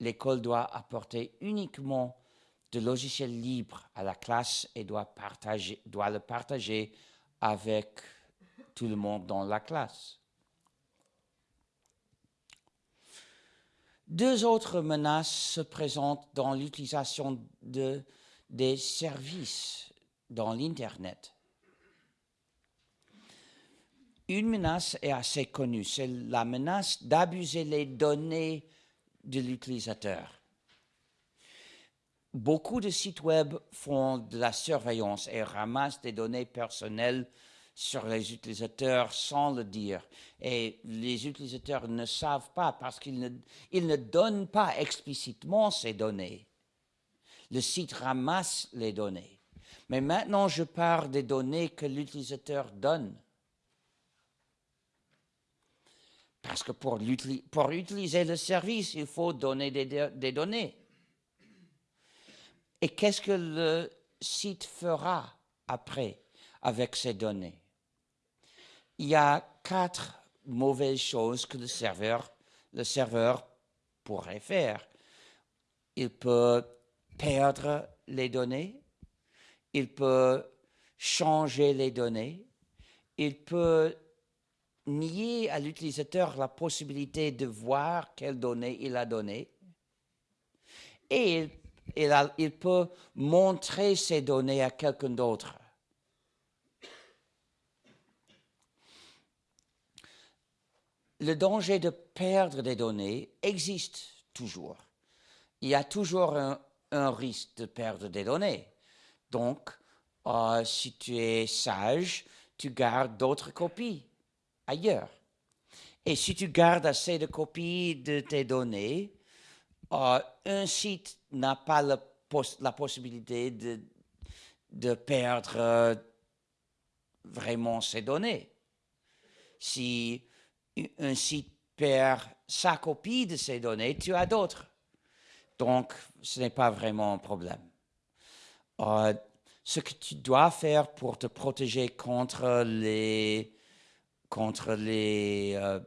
l'école doit apporter uniquement de logiciels libres à la classe et doit, le partager avec tout le monde dans la classe. Deux autres menaces se présentent dans l'utilisation de, des services dans l'Internet. une menace est assez connue, c'est la menace d'abuser les données de l'utilisateur. Beaucoup de sites web font de la surveillance et ramassent des données personnelles sur les utilisateurs sans le dire. Et les utilisateurs ne savent pas parce qu'ils ne, ne donnent pas explicitement ces données. Le site ramasse les données. Mais maintenant, je parle des données que l'utilisateur donne. Parce que pour, utiliser le service, il faut donner des, données. Et qu'est-ce que le site fera après avec ces données? Il y a quatre mauvaises choses que le serveur pourrait faire. Il peut perdre les données, il peut changer les données, il peut nier à l'utilisateur la possibilité de voir quelles données il a données, et il, peut montrer ces données à quelqu'un d'autre. le danger de perdre des données existe toujours. Il y a toujours un, risque de perdre des données. Donc, euh, si tu es sage, tu gardes d'autres copies ailleurs. Et si tu gardes assez de copies de tes données, euh, un site n'a pas la, possibilité de, perdre euh, vraiment ses données. Si un site perd sa copie de ces données, tu as d'autres. Donc, ce n'est pas vraiment un problème. Euh, ce que tu dois faire pour te protéger contre les, contre les, euh,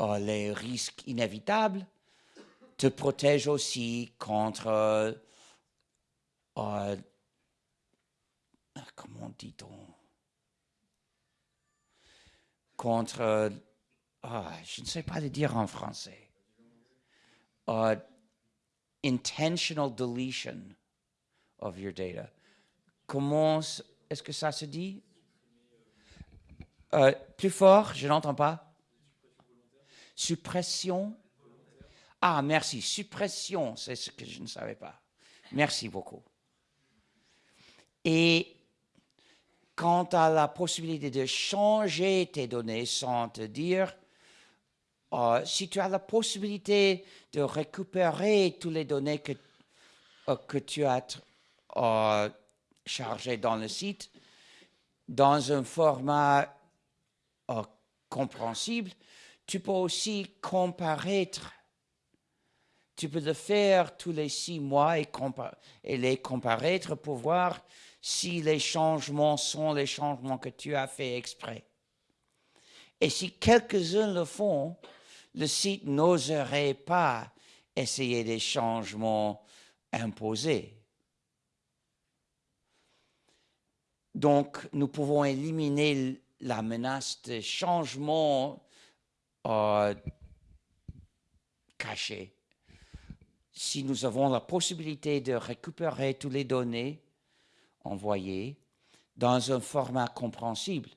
euh, les risques inévitables, te protège aussi contre, comment dit-on? Contre, euh, ah, je ne sais pas le dire en français, uh, intentional deletion of your data. Comment est-ce que ça se dit? Euh, plus fort, je n'entends pas. Suppression. Ah, merci. Suppression, c'est ce que je ne savais pas. Merci beaucoup. Et quant à la possibilité de changer tes données sans te dire, euh, si tu as la possibilité de récupérer toutes les données que, euh, que tu as chargées dans le site, dans un format compréhensible, tu peux aussi comparer. Tu peux le faire tous les six mois et, et les comparer pour voir si les changements sont les changements que tu as fait exprès. Et si quelques-uns le font, le site n'oserait pas essayer des changements imposés. Donc, nous pouvons éliminer la menace de changements euh, cachés. Si nous avons la possibilité de récupérer toutes les données envoyé dans un format compréhensible.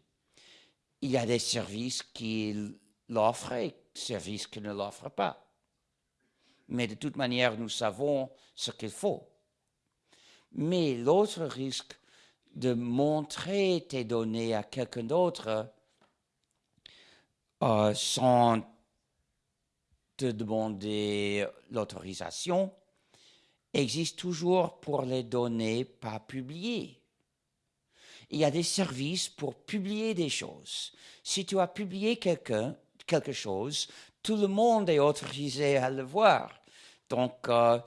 Il y a des services qui l'offrent et des services qui ne l'offrent pas. Mais de toute manière, nous savons ce qu'il faut. Mais l'autre risque de montrer tes données à quelqu'un d'autre euh, sans te demander l'autorisation, existe toujours pour les données pas publiées. Il y a des services pour publier des choses. Si tu as publié quelque chose, tout le monde est autorisé à le voir. Donc, euh,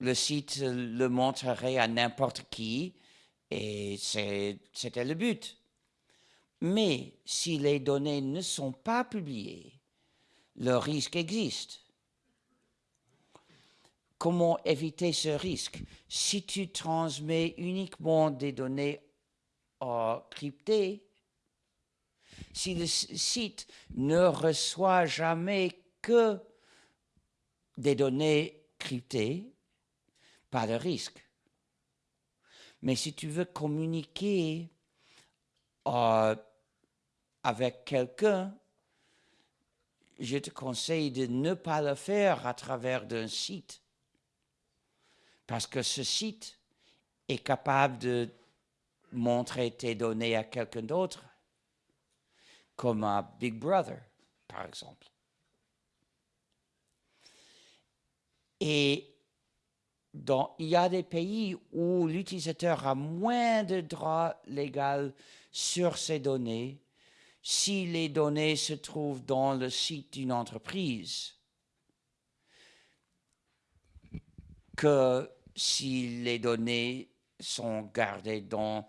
le site le montrerait à n'importe qui et c'était le but. Mais si les données ne sont pas publiées, le risque existe. Comment éviter ce risque? Si tu transmets uniquement des données cryptées, si le site ne reçoit jamais que des données cryptées, pas de risque. Mais si tu veux communiquer euh, avec quelqu'un, je te conseille de ne pas le faire à travers d'un site. Parce que ce site est capable de montrer tes données à quelqu'un d'autre, comme à Big Brother, par exemple. Dans, il y a des pays où l'utilisateur a moins de droits légaux sur ses données si les données se trouvent dans le site d'une entreprise que si les données sont gardées, dans,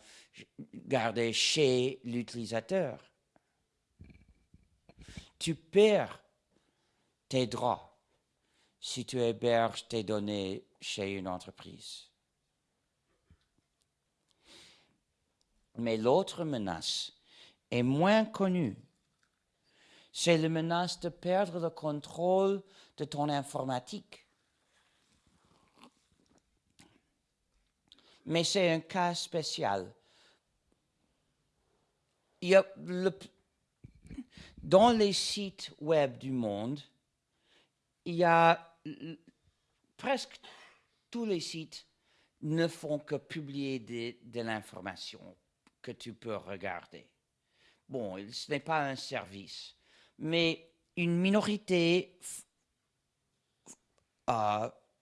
gardées chez l'utilisateur. Tu perds tes droits si tu héberges tes données chez une entreprise. Mais l'autre menace est moins connue. C'est la menace de perdre le contrôle de ton informatique. Mais c'est un cas spécial. Il y a dans les sites web du monde, il y a presque tous les sites ne font que publier de l'information que tu peux regarder. Bon, ce n'est pas un service, mais une minorité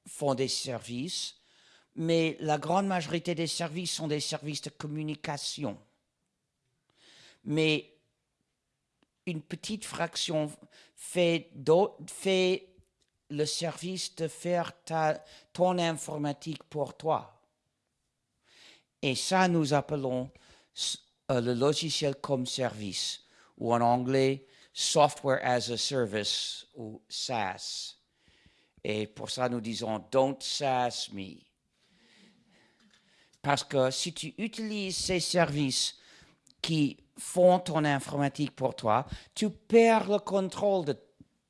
font des services, mais la grande majorité des services sont des services de communication. Mais une petite fraction fait, fait le service de faire ton informatique pour toi. Et ça, nous appelons euh, le logiciel comme service, ou en anglais, Software as a Service, ou SaaS. Et pour ça, nous disons, don't SaaS me. Parce que si tu utilises ces services qui font ton informatique pour toi, tu perds le contrôle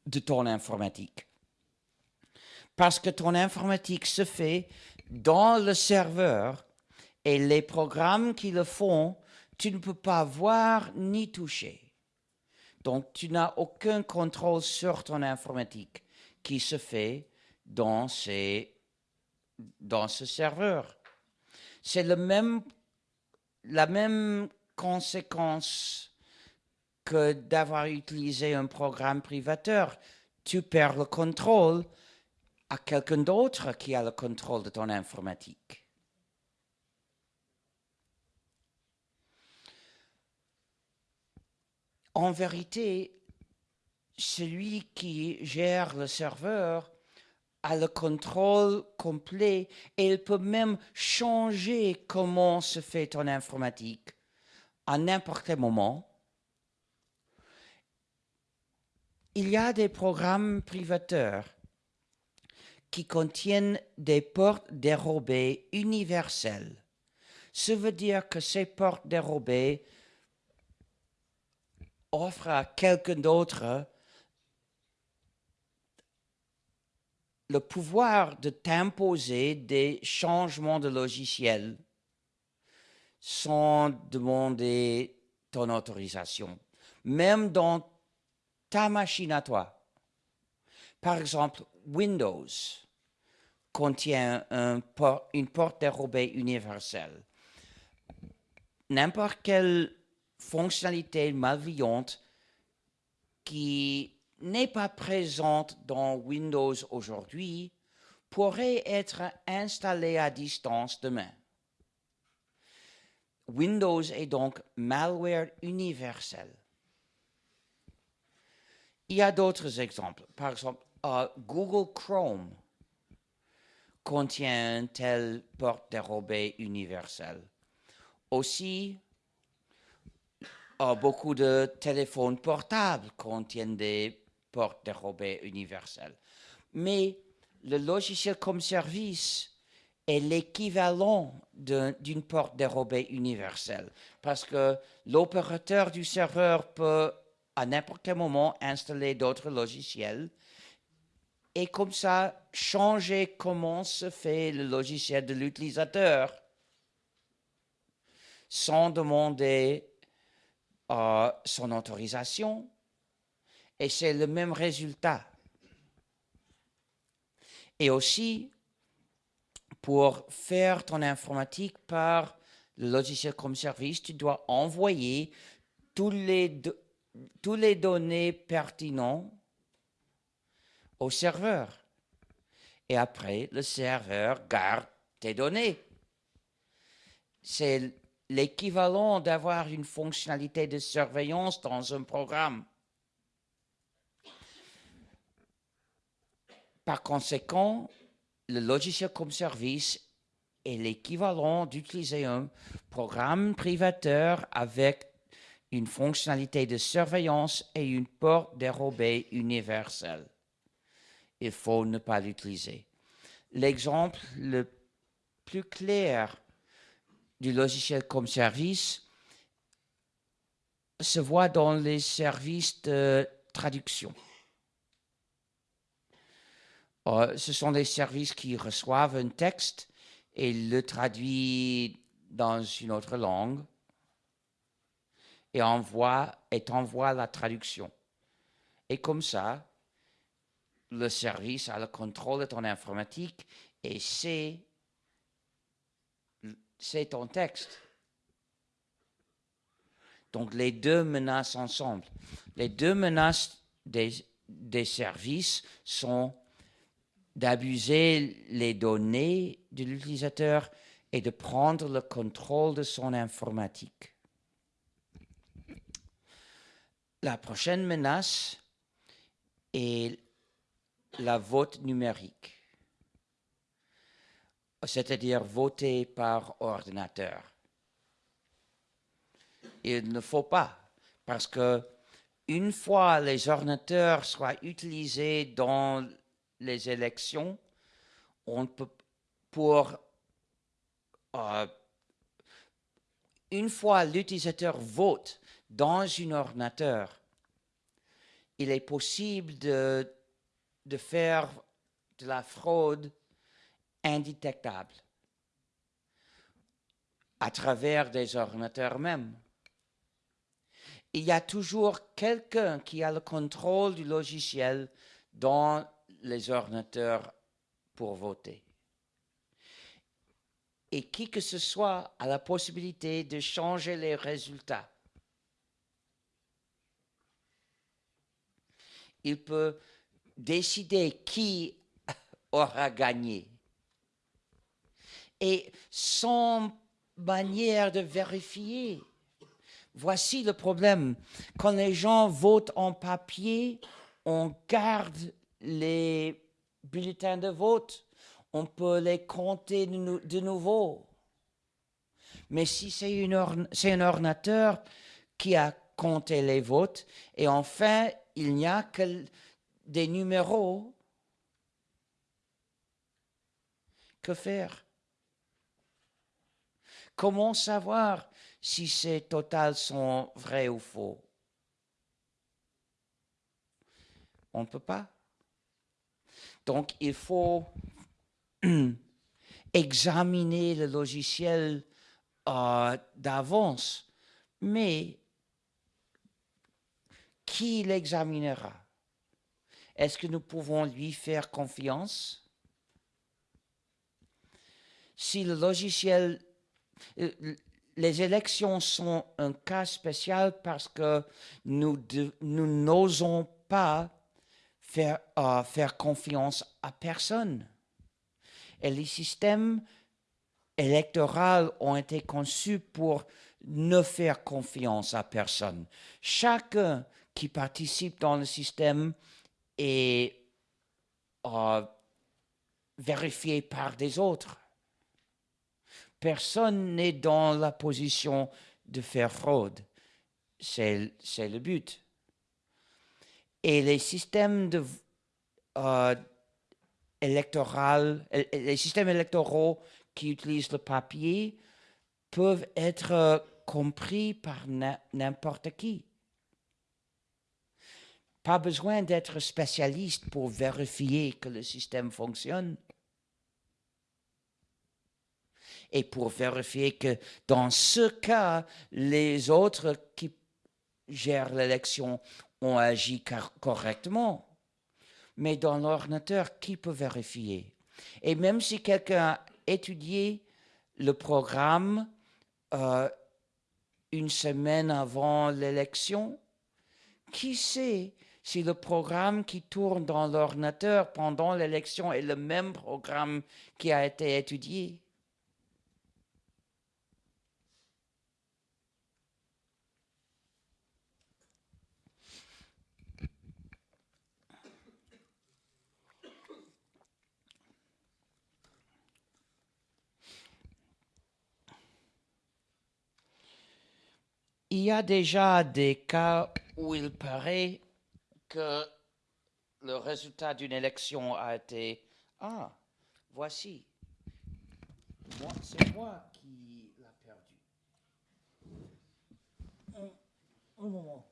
de ton informatique. Parce que ton informatique se fait dans le serveur et les programmes qui le font tu ne peux pas voir ni toucher. Donc, tu n'as aucun contrôle sur ton informatique qui se fait dans, dans ce serveur. C'est la même conséquence que d'avoir utilisé un programme privateur. Tu perds le contrôle à quelqu'un d'autre qui a le contrôle de ton informatique. en vérité, celui qui gère le serveur a le contrôle complet et il peut même changer comment se fait ton informatique à n'importe quel moment. Il y a des programmes privateurs qui contiennent des portes dérobées universelles. Ça veut dire que ces portes dérobées offre à quelqu'un d'autre le pouvoir de t'imposer des changements de logiciel sans demander ton autorisation, même dans ta machine à toi. Par exemple, Windows contient une porte dérobée universelle. N'importe quel fonctionnalité malveillante qui n'est pas présente dans Windows aujourd'hui pourrait être installée à distance demain. Windows est donc malware universel. Il y a d'autres exemples. Par exemple, euh, Google Chrome contient un tel porte dérobée universel. Aussi, beaucoup de téléphones portables contiennent des portes dérobées universelles. Mais le logiciel comme service est l'équivalent d'une porte dérobée universelle parce que l'opérateur du serveur peut à n'importe quel moment installer d'autres logiciels et comme ça changer comment se fait le logiciel de l'utilisateur. sans demander euh, son autorisation. Et c'est le même résultat. Et aussi, pour faire ton informatique par le logiciel comme service, tu dois envoyer tous les, tous les données pertinentes au serveur. Et après, le serveur garde tes données. C'est l'équivalent d'avoir une fonctionnalité de surveillance dans un programme. Par conséquent, le logiciel comme service est l'équivalent d'utiliser un programme privateur avec une fonctionnalité de surveillance et une porte dérobée universelle. Il faut ne pas l'utiliser. L'exemple le plus clair du logiciel comme service se voit dans les services de traduction. Euh, ce sont des services qui reçoivent un texte et le traduisent dans une autre langue et envoie, et envoie la traduction. Et comme ça, le service a le contrôle de ton informatique et c'est, c'est ton texte. Donc les deux menacent ensemble. Les deux menaces des, des services sont d'abuser les données de l'utilisateur et de prendre le contrôle de son informatique. La prochaine menace est la vote numérique, c'est-à-dire voter par ordinateur. Il ne faut pas, parce que une fois les ordinateurs soient utilisés dans les élections, on peut, pour euh, une fois l'utilisateur vote dans un ordinateur, il est possible de, de faire de la fraude indétectable à travers des ordinateurs même. Il y a toujours quelqu'un qui a le contrôle du logiciel dans les ordinateurs pour voter. Et qui que ce soit a la possibilité de changer les résultats. Il peut décider qui aura gagné. Et sans manière de vérifier. Voici le problème. Quand les gens votent en papier, on garde les bulletins de vote, on peut les compter de, nouveau. Mais si c'est un ordinateur qui a compté les votes, et enfin, il n'y a que des numéros, que faire. Comment savoir si ces totals sont vrais ou faux? On ne peut pas. Donc, il faut examiner le logiciel euh, d'avance, mais qui l'examinera? Est-ce que nous pouvons lui faire confiance? Si le logiciel... Euh, les élections sont un cas spécial parce que nous n'osons pas faire, euh, faire confiance à personne. Et les systèmes électoraux ont été conçus pour ne faire confiance à personne. Chacun qui participe dans le système est euh, vérifié par des autres. Personne n'est dans la position de faire fraude. C'est le but. Et les systèmes de, euh, les systèmes électoraux qui utilisent le papier peuvent être euh, compris par n'importe qui. Pas besoin d'être spécialiste pour vérifier que le système fonctionne. et pour vérifier que dans ce cas, les autres qui gèrent l'élection ont agi correctement. Mais dans l'ordinateur, qui peut vérifier? Et même si quelqu'un a étudié le programme euh, une semaine avant l'élection, qui sait si le programme qui tourne dans l'ordinateur pendant l'élection est le même programme qui a été étudié. Il y a déjà des cas où il paraît que le résultat d'une élection a été Ah, voici. C'est moi qui l'ai perdu. Un, un moment.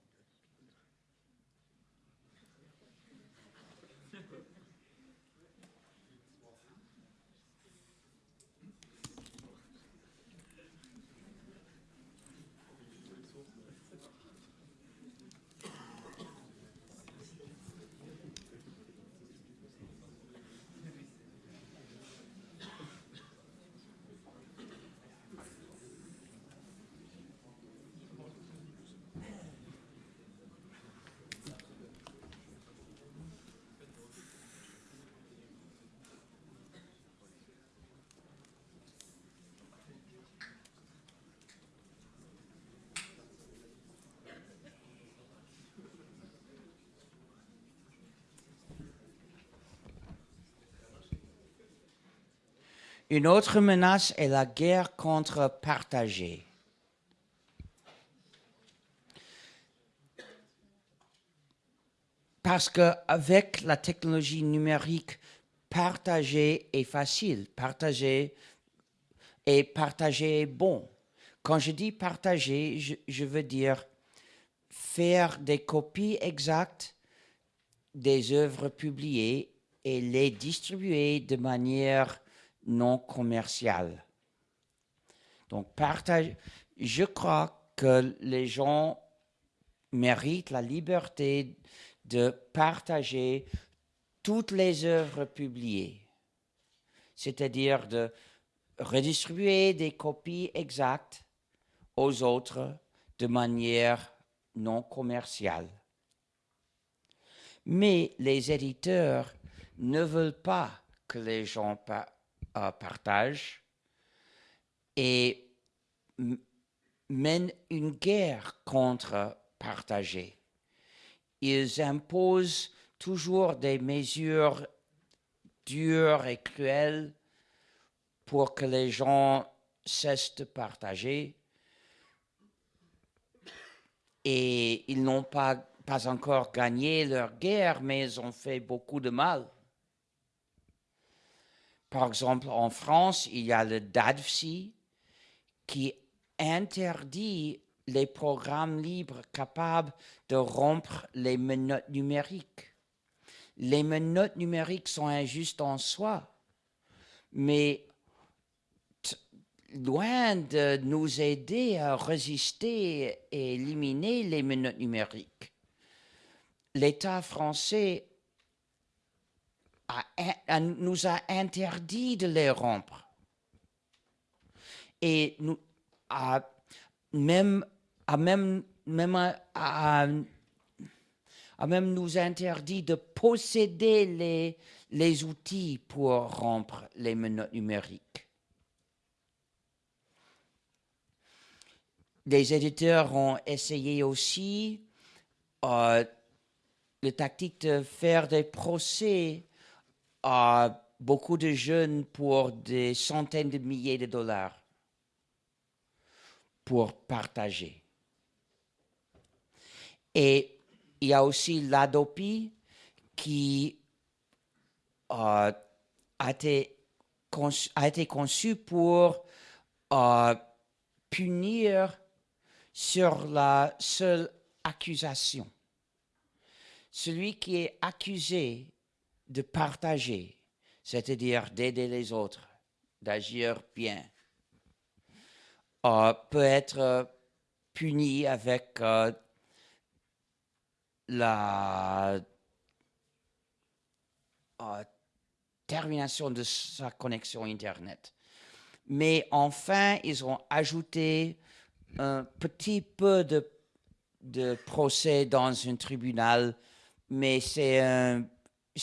Une autre menace est la guerre contre partager. Parce qu'avec la technologie numérique, partager est facile. Partager et partager est bon. Quand je dis partager, je, je veux dire faire des copies exactes des œuvres publiées et les distribuer de manière non commercial. Donc, partage, je crois que les gens méritent la liberté de partager toutes les œuvres publiées, c'est-à-dire de redistribuer des copies exactes aux autres de manière non commerciale. Mais les éditeurs ne veulent pas que les gens partage et mènent une guerre contre partager. Ils imposent toujours des mesures dures et cruelles pour que les gens cessent de partager. Et ils n'ont pas, pas encore gagné leur guerre, mais ils ont fait beaucoup de mal. Par exemple, en France, il y a le DADFSI qui interdit les programmes libres capables de rompre les menottes numériques. Les menottes numériques sont injustes en soi, mais loin de nous aider à résister et éliminer les menottes numériques, l'État français nous a interdit de les rompre. Et nous, a même, a même, même, a, même nous interdit de posséder les, les outils pour rompre les menottes numériques. Les éditeurs ont essayé aussi euh, la tactique de faire des procès beaucoup de jeunes pour des centaines de milliers de dollars pour partager. Et il y a aussi l'Adopi qui euh, a, été conçu, a, été conçu, pour euh, punir sur la seule accusation. Celui qui est accusé de partager, c'est-à-dire d'aider les autres, d'agir bien, euh, peut être puni avec la termination de sa connexion Internet. Mais enfin, ils ont ajouté un petit peu de, de procès dans un tribunal, mais c'est un,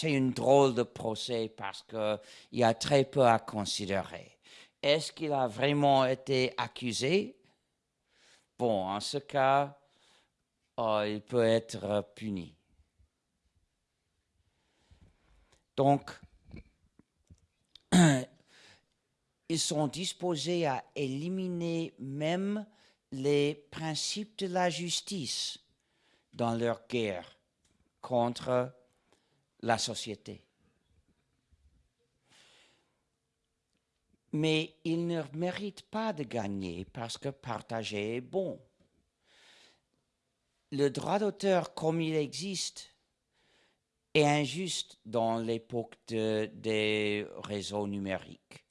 une drôle de procès parce qu'il y a très peu à considérer. Est-ce qu'il a vraiment été accusé? Bon, en ce cas, oh, il peut être puni. Donc, ils sont disposés à éliminer même les principes de la justice dans leur guerre contre la société. Mais ils ne méritent pas de gagner parce que partager est bon. Le droit d'auteur comme il existe est injuste dans l'époque des réseaux numériques.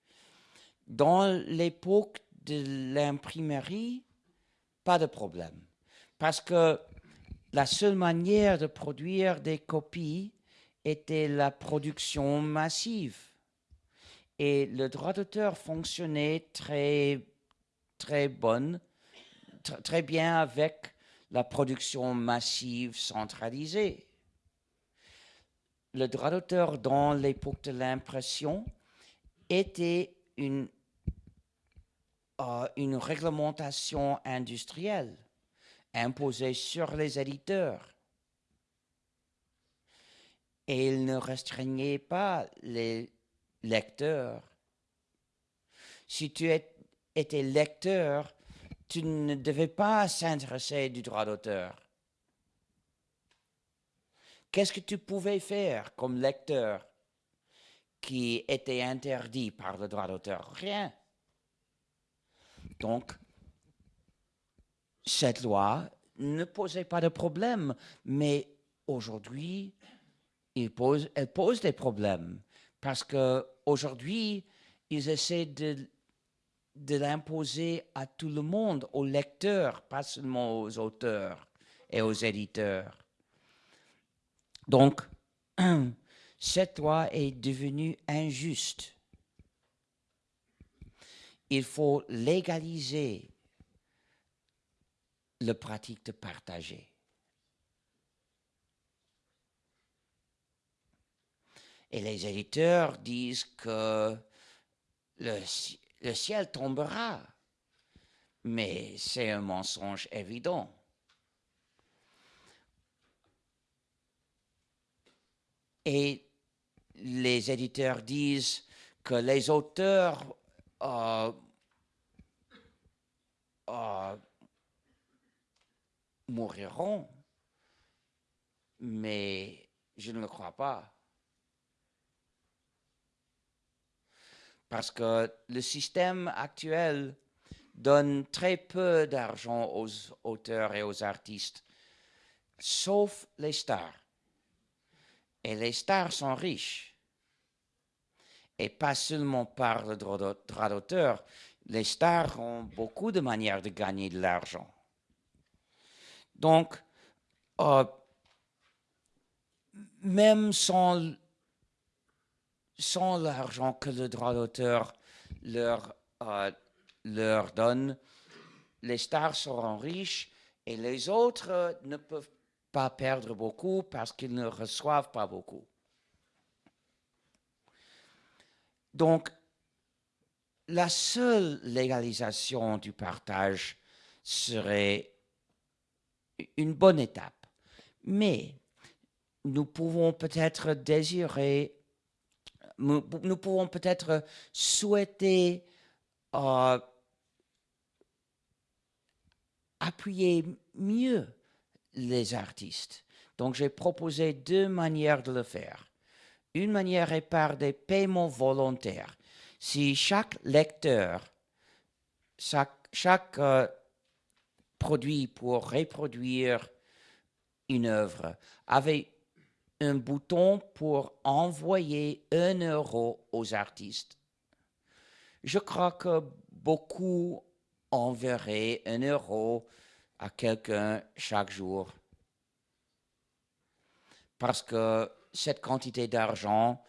Dans l'époque de l'imprimerie, pas de problème. Parce que la seule manière de produire des copies était la production massive. Et le droit d'auteur fonctionnait très, très bonne, très bien avec la production massive centralisée. Le droit d'auteur dans l'époque de l'impression était une une réglementation industrielle imposée sur les éditeurs. Et il ne restreignait pas les lecteurs. Si tu étais lecteur, tu ne devais pas s'intéresser du droit d'auteur. Qu'est-ce que tu pouvais faire comme lecteur qui était interdit par le droit d'auteur? Rien. Donc, cette loi ne posait pas de problème, mais aujourd'hui, elle pose, des problèmes parce qu'aujourd'hui, ils essaient de, l'imposer à tout le monde, aux lecteurs, pas seulement aux auteurs et aux éditeurs. Donc, cette loi est devenue injuste il faut légaliser le pratique de partager. Et les éditeurs disent que le, ciel tombera, mais c'est un mensonge évident. Et les éditeurs disent que les auteurs euh, euh, mourront, mais je ne le crois pas. Parce que le système actuel donne très peu d'argent aux auteurs et aux artistes, sauf les stars. Et les stars sont riches et pas seulement par le droit d'auteur. Les stars ont beaucoup de manières de gagner de l'argent. Donc, euh, même sans, sans l'argent que le droit d'auteur leur, euh, leur donne, les stars seront riches et les autres ne peuvent pas perdre beaucoup parce qu'ils ne reçoivent pas beaucoup. Donc, la seule légalisation du partage serait une bonne étape. Mais nous pouvons peut-être désirer, nous, pouvons peut-être souhaiter euh, appuyer mieux les artistes. Donc j'ai proposé deux manières de le faire. Une manière est par des paiements volontaires. Si chaque lecteur, chaque, euh, produit pour reproduire une œuvre avait un bouton pour envoyer un euro aux artistes. Je crois que beaucoup enverrait un euro à quelqu'un chaque jour. Parce que cette quantité d'argent,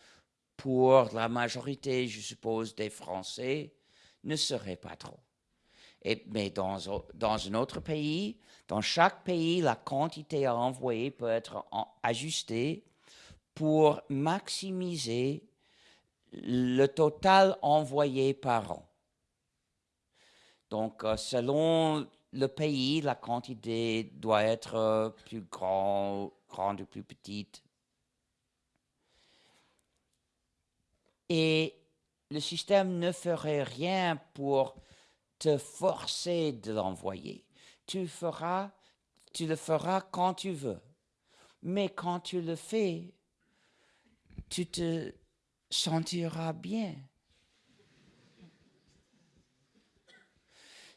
pour la majorité, je suppose, des Français, ne serait pas trop. Mais dans, un autre pays, dans chaque pays, la quantité à envoyer peut être ajustée pour maximiser le total envoyé par an. Donc, euh, selon le pays, la quantité doit être euh, plus grande ou plus petite. Et le système ne ferait rien pour te forcer de l'envoyer. Tu feras, tu le feras quand tu veux. Mais quand tu le fais, tu te sentiras bien.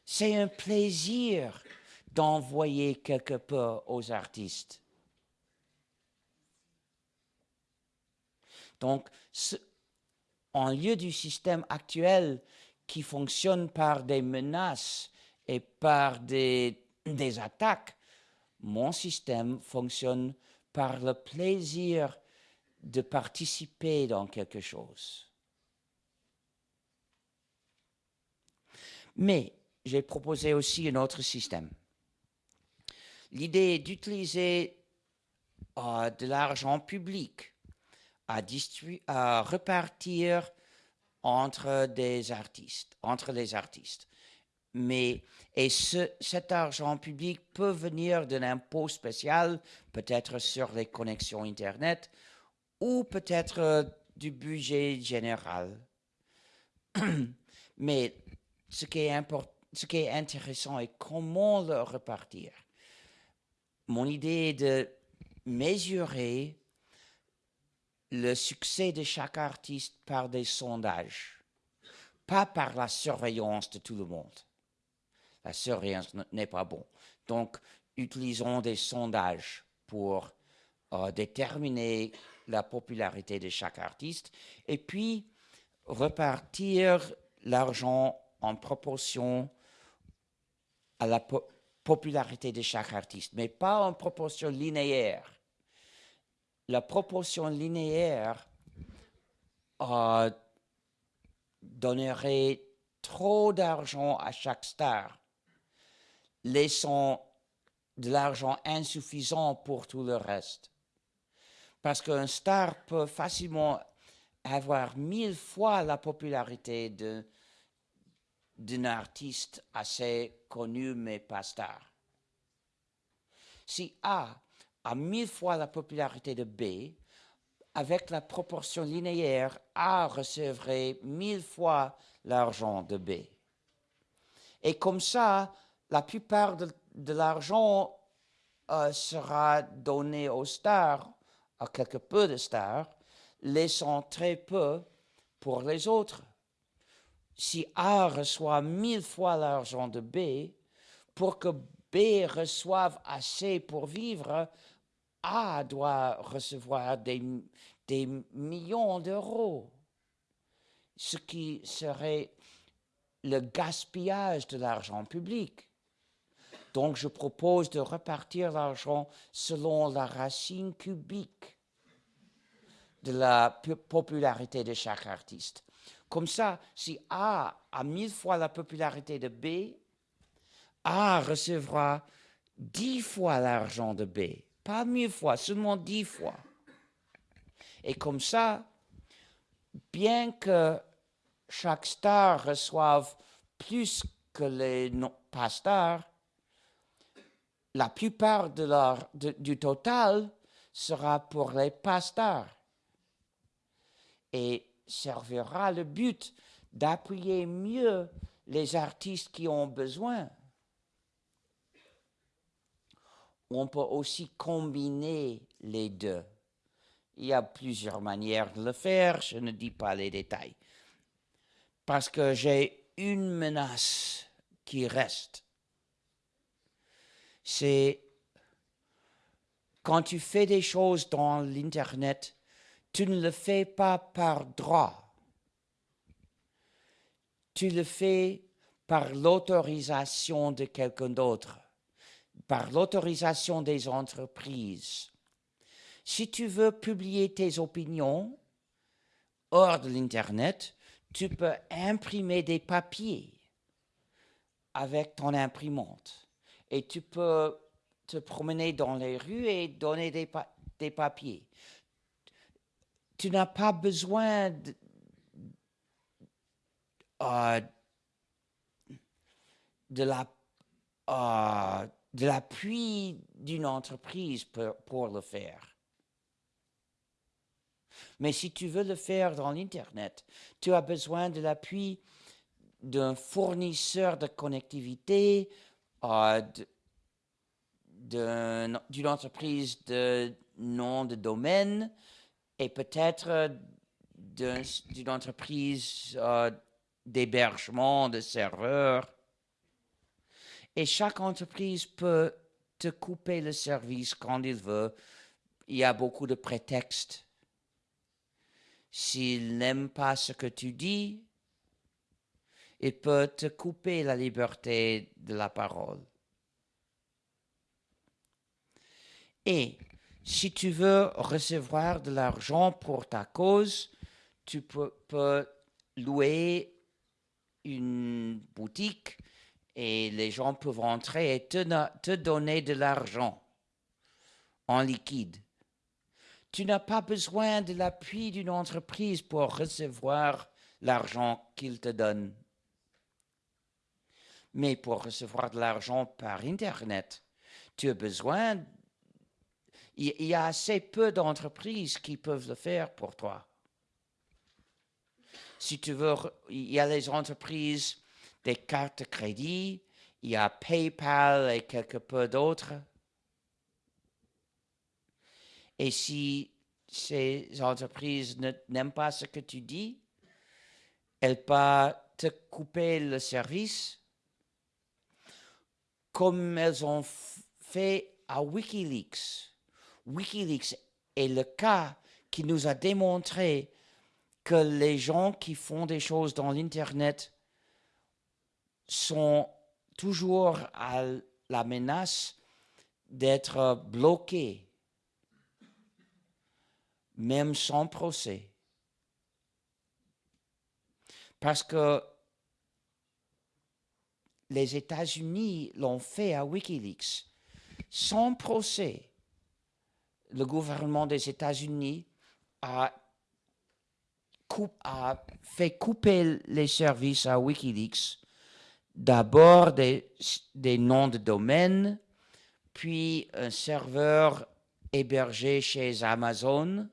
C'est un plaisir d'envoyer quelque peu aux artistes. Donc, en lieu du système actuel qui fonctionne par des menaces et par des, des attaques, mon système fonctionne par le plaisir de participer dans quelque chose. Mais j'ai proposé aussi un autre système. L'idée d'utiliser euh, de l'argent public à, à repartir entre des artistes, entre les artistes. Mais, et cet argent public peut venir d'un impôt spécial, peut-être sur les connexions Internet, ou peut-être euh, du budget général. Mais ce qui, est ce qui est intéressant est comment le repartir. Mon idée est de mesurer le succès de chaque artiste par des sondages, pas par la surveillance de tout le monde. La surveillance n'est pas bon. Donc, utilisons des sondages pour euh, déterminer la popularité de chaque artiste et puis repartir l'argent en proportion à la popularité de chaque artiste, mais pas en proportion linéaire. La proportion linéaire euh, donnerait trop d'argent à chaque star, laissant de l'argent insuffisant pour tout le reste. Parce qu'un star peut facilement avoir mille fois la popularité d'un artiste assez connu mais pas star. Si A a mille fois la popularité de B, avec la proportion linéaire, A recevrait mille fois l'argent de B. Et comme ça, la plupart de, l'argent euh, sera donné aux stars à quelque peu de stars, laissant très peu pour les autres. Si A reçoit mille fois l'argent de B, pour que B reçoive assez pour vivre, A doit recevoir des, des millions d'euros, ce qui serait le gaspillage de l'argent public. Donc je propose de repartir l'argent selon la racine cubique de la popularité de chaque artiste. Comme ça, si A a mille fois la popularité de B, A recevra dix fois l'argent de B. Pas mille fois, seulement dix fois. Et comme ça, bien que chaque star reçoive plus que les pas stars, la plupart du total sera pour les pasteurs et servira le but d'appuyer mieux les artistes qui ont besoin. On peut aussi combiner les deux. Il y a plusieurs manières de le faire, je ne dis pas les détails. Parce que j'ai une menace qui reste c'est quand tu fais des choses dans l'Internet, tu ne le fais pas par droit. Tu le fais par l'autorisation de quelqu'un d'autre, par l'autorisation des entreprises. Si tu veux publier tes opinions hors de l'Internet, tu peux imprimer des papiers avec ton imprimante. Et tu peux te promener dans les rues et donner des, papiers. Tu n'as pas besoin de, euh, la euh, de l'appui d'une entreprise pour, le faire. Mais si tu veux le faire dans l'Internet, tu as besoin de l'appui d'un fournisseur de connectivité, euh, d'une entreprise de nom de domaine et peut-être d'une entreprise euh, d'hébergement de serveurs. Et chaque entreprise peut te couper le service quand il veut. Il y a beaucoup de prétextes. S'il n'aime pas ce que tu dis, il peut te couper la liberté de la parole. Et si tu veux recevoir de l'argent pour ta cause, tu peux, louer une boutique et les gens peuvent entrer et te, te donner de l'argent en liquide. Tu n'as pas besoin de l'appui d'une entreprise pour recevoir l'argent qu'ils te donnent. Mais pour recevoir de l'argent par Internet, tu as besoin il y a assez peu d'entreprises qui peuvent le faire pour toi. Si tu veux, il y a les entreprises des cartes de crédit, il y a PayPal et quelque peu d'autres. Et si ces entreprises n'aiment pas ce que tu dis, elles peuvent te couper le service comme elles ont fait à Wikileaks. Wikileaks est le cas qui nous a démontré que les gens qui font des choses dans l'Internet sont toujours à la menace d'être bloqués, même sans procès. Parce que les États-Unis l'ont fait à Wikileaks, sans procès le gouvernement des États-Unis a, fait couper les services à Wikileaks, d'abord des, noms de domaine, puis un serveur hébergé chez Amazon,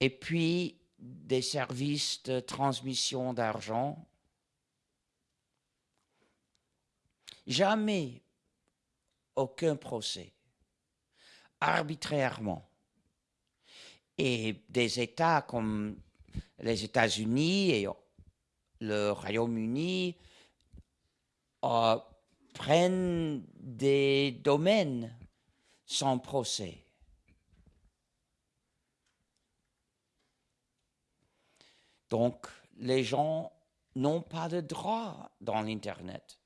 et puis des services de transmission d'argent. Jamais aucun procès arbitrairement. Et des États comme les États-Unis et le Royaume-Uni euh, prennent des domaines sans procès. Donc, les gens n'ont pas de droit dans l'Internet.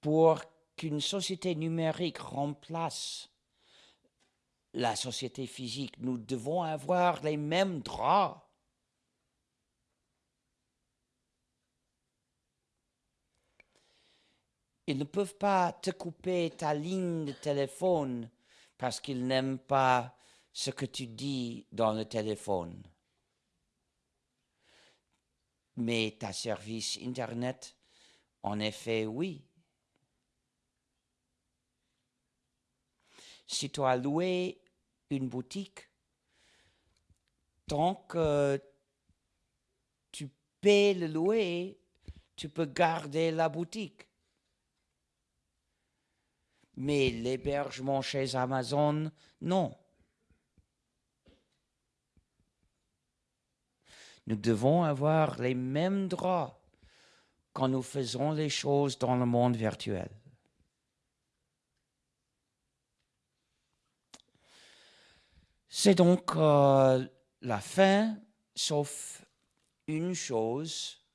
Pour qu'une société numérique remplace la société physique, nous devons avoir les mêmes droits. Ils ne peuvent pas te couper ta ligne de téléphone parce qu'ils n'aiment pas ce que tu dis dans le téléphone. Mais ta service Internet, en effet, oui. si tu as loué une boutique, tant que tu paies le louer, tu peux garder la boutique. Mais l'hébergement chez Amazon, non. Nous devons avoir les mêmes droits quand nous faisons les choses dans le monde virtuel. C'est donc euh, la fin, sauf une chose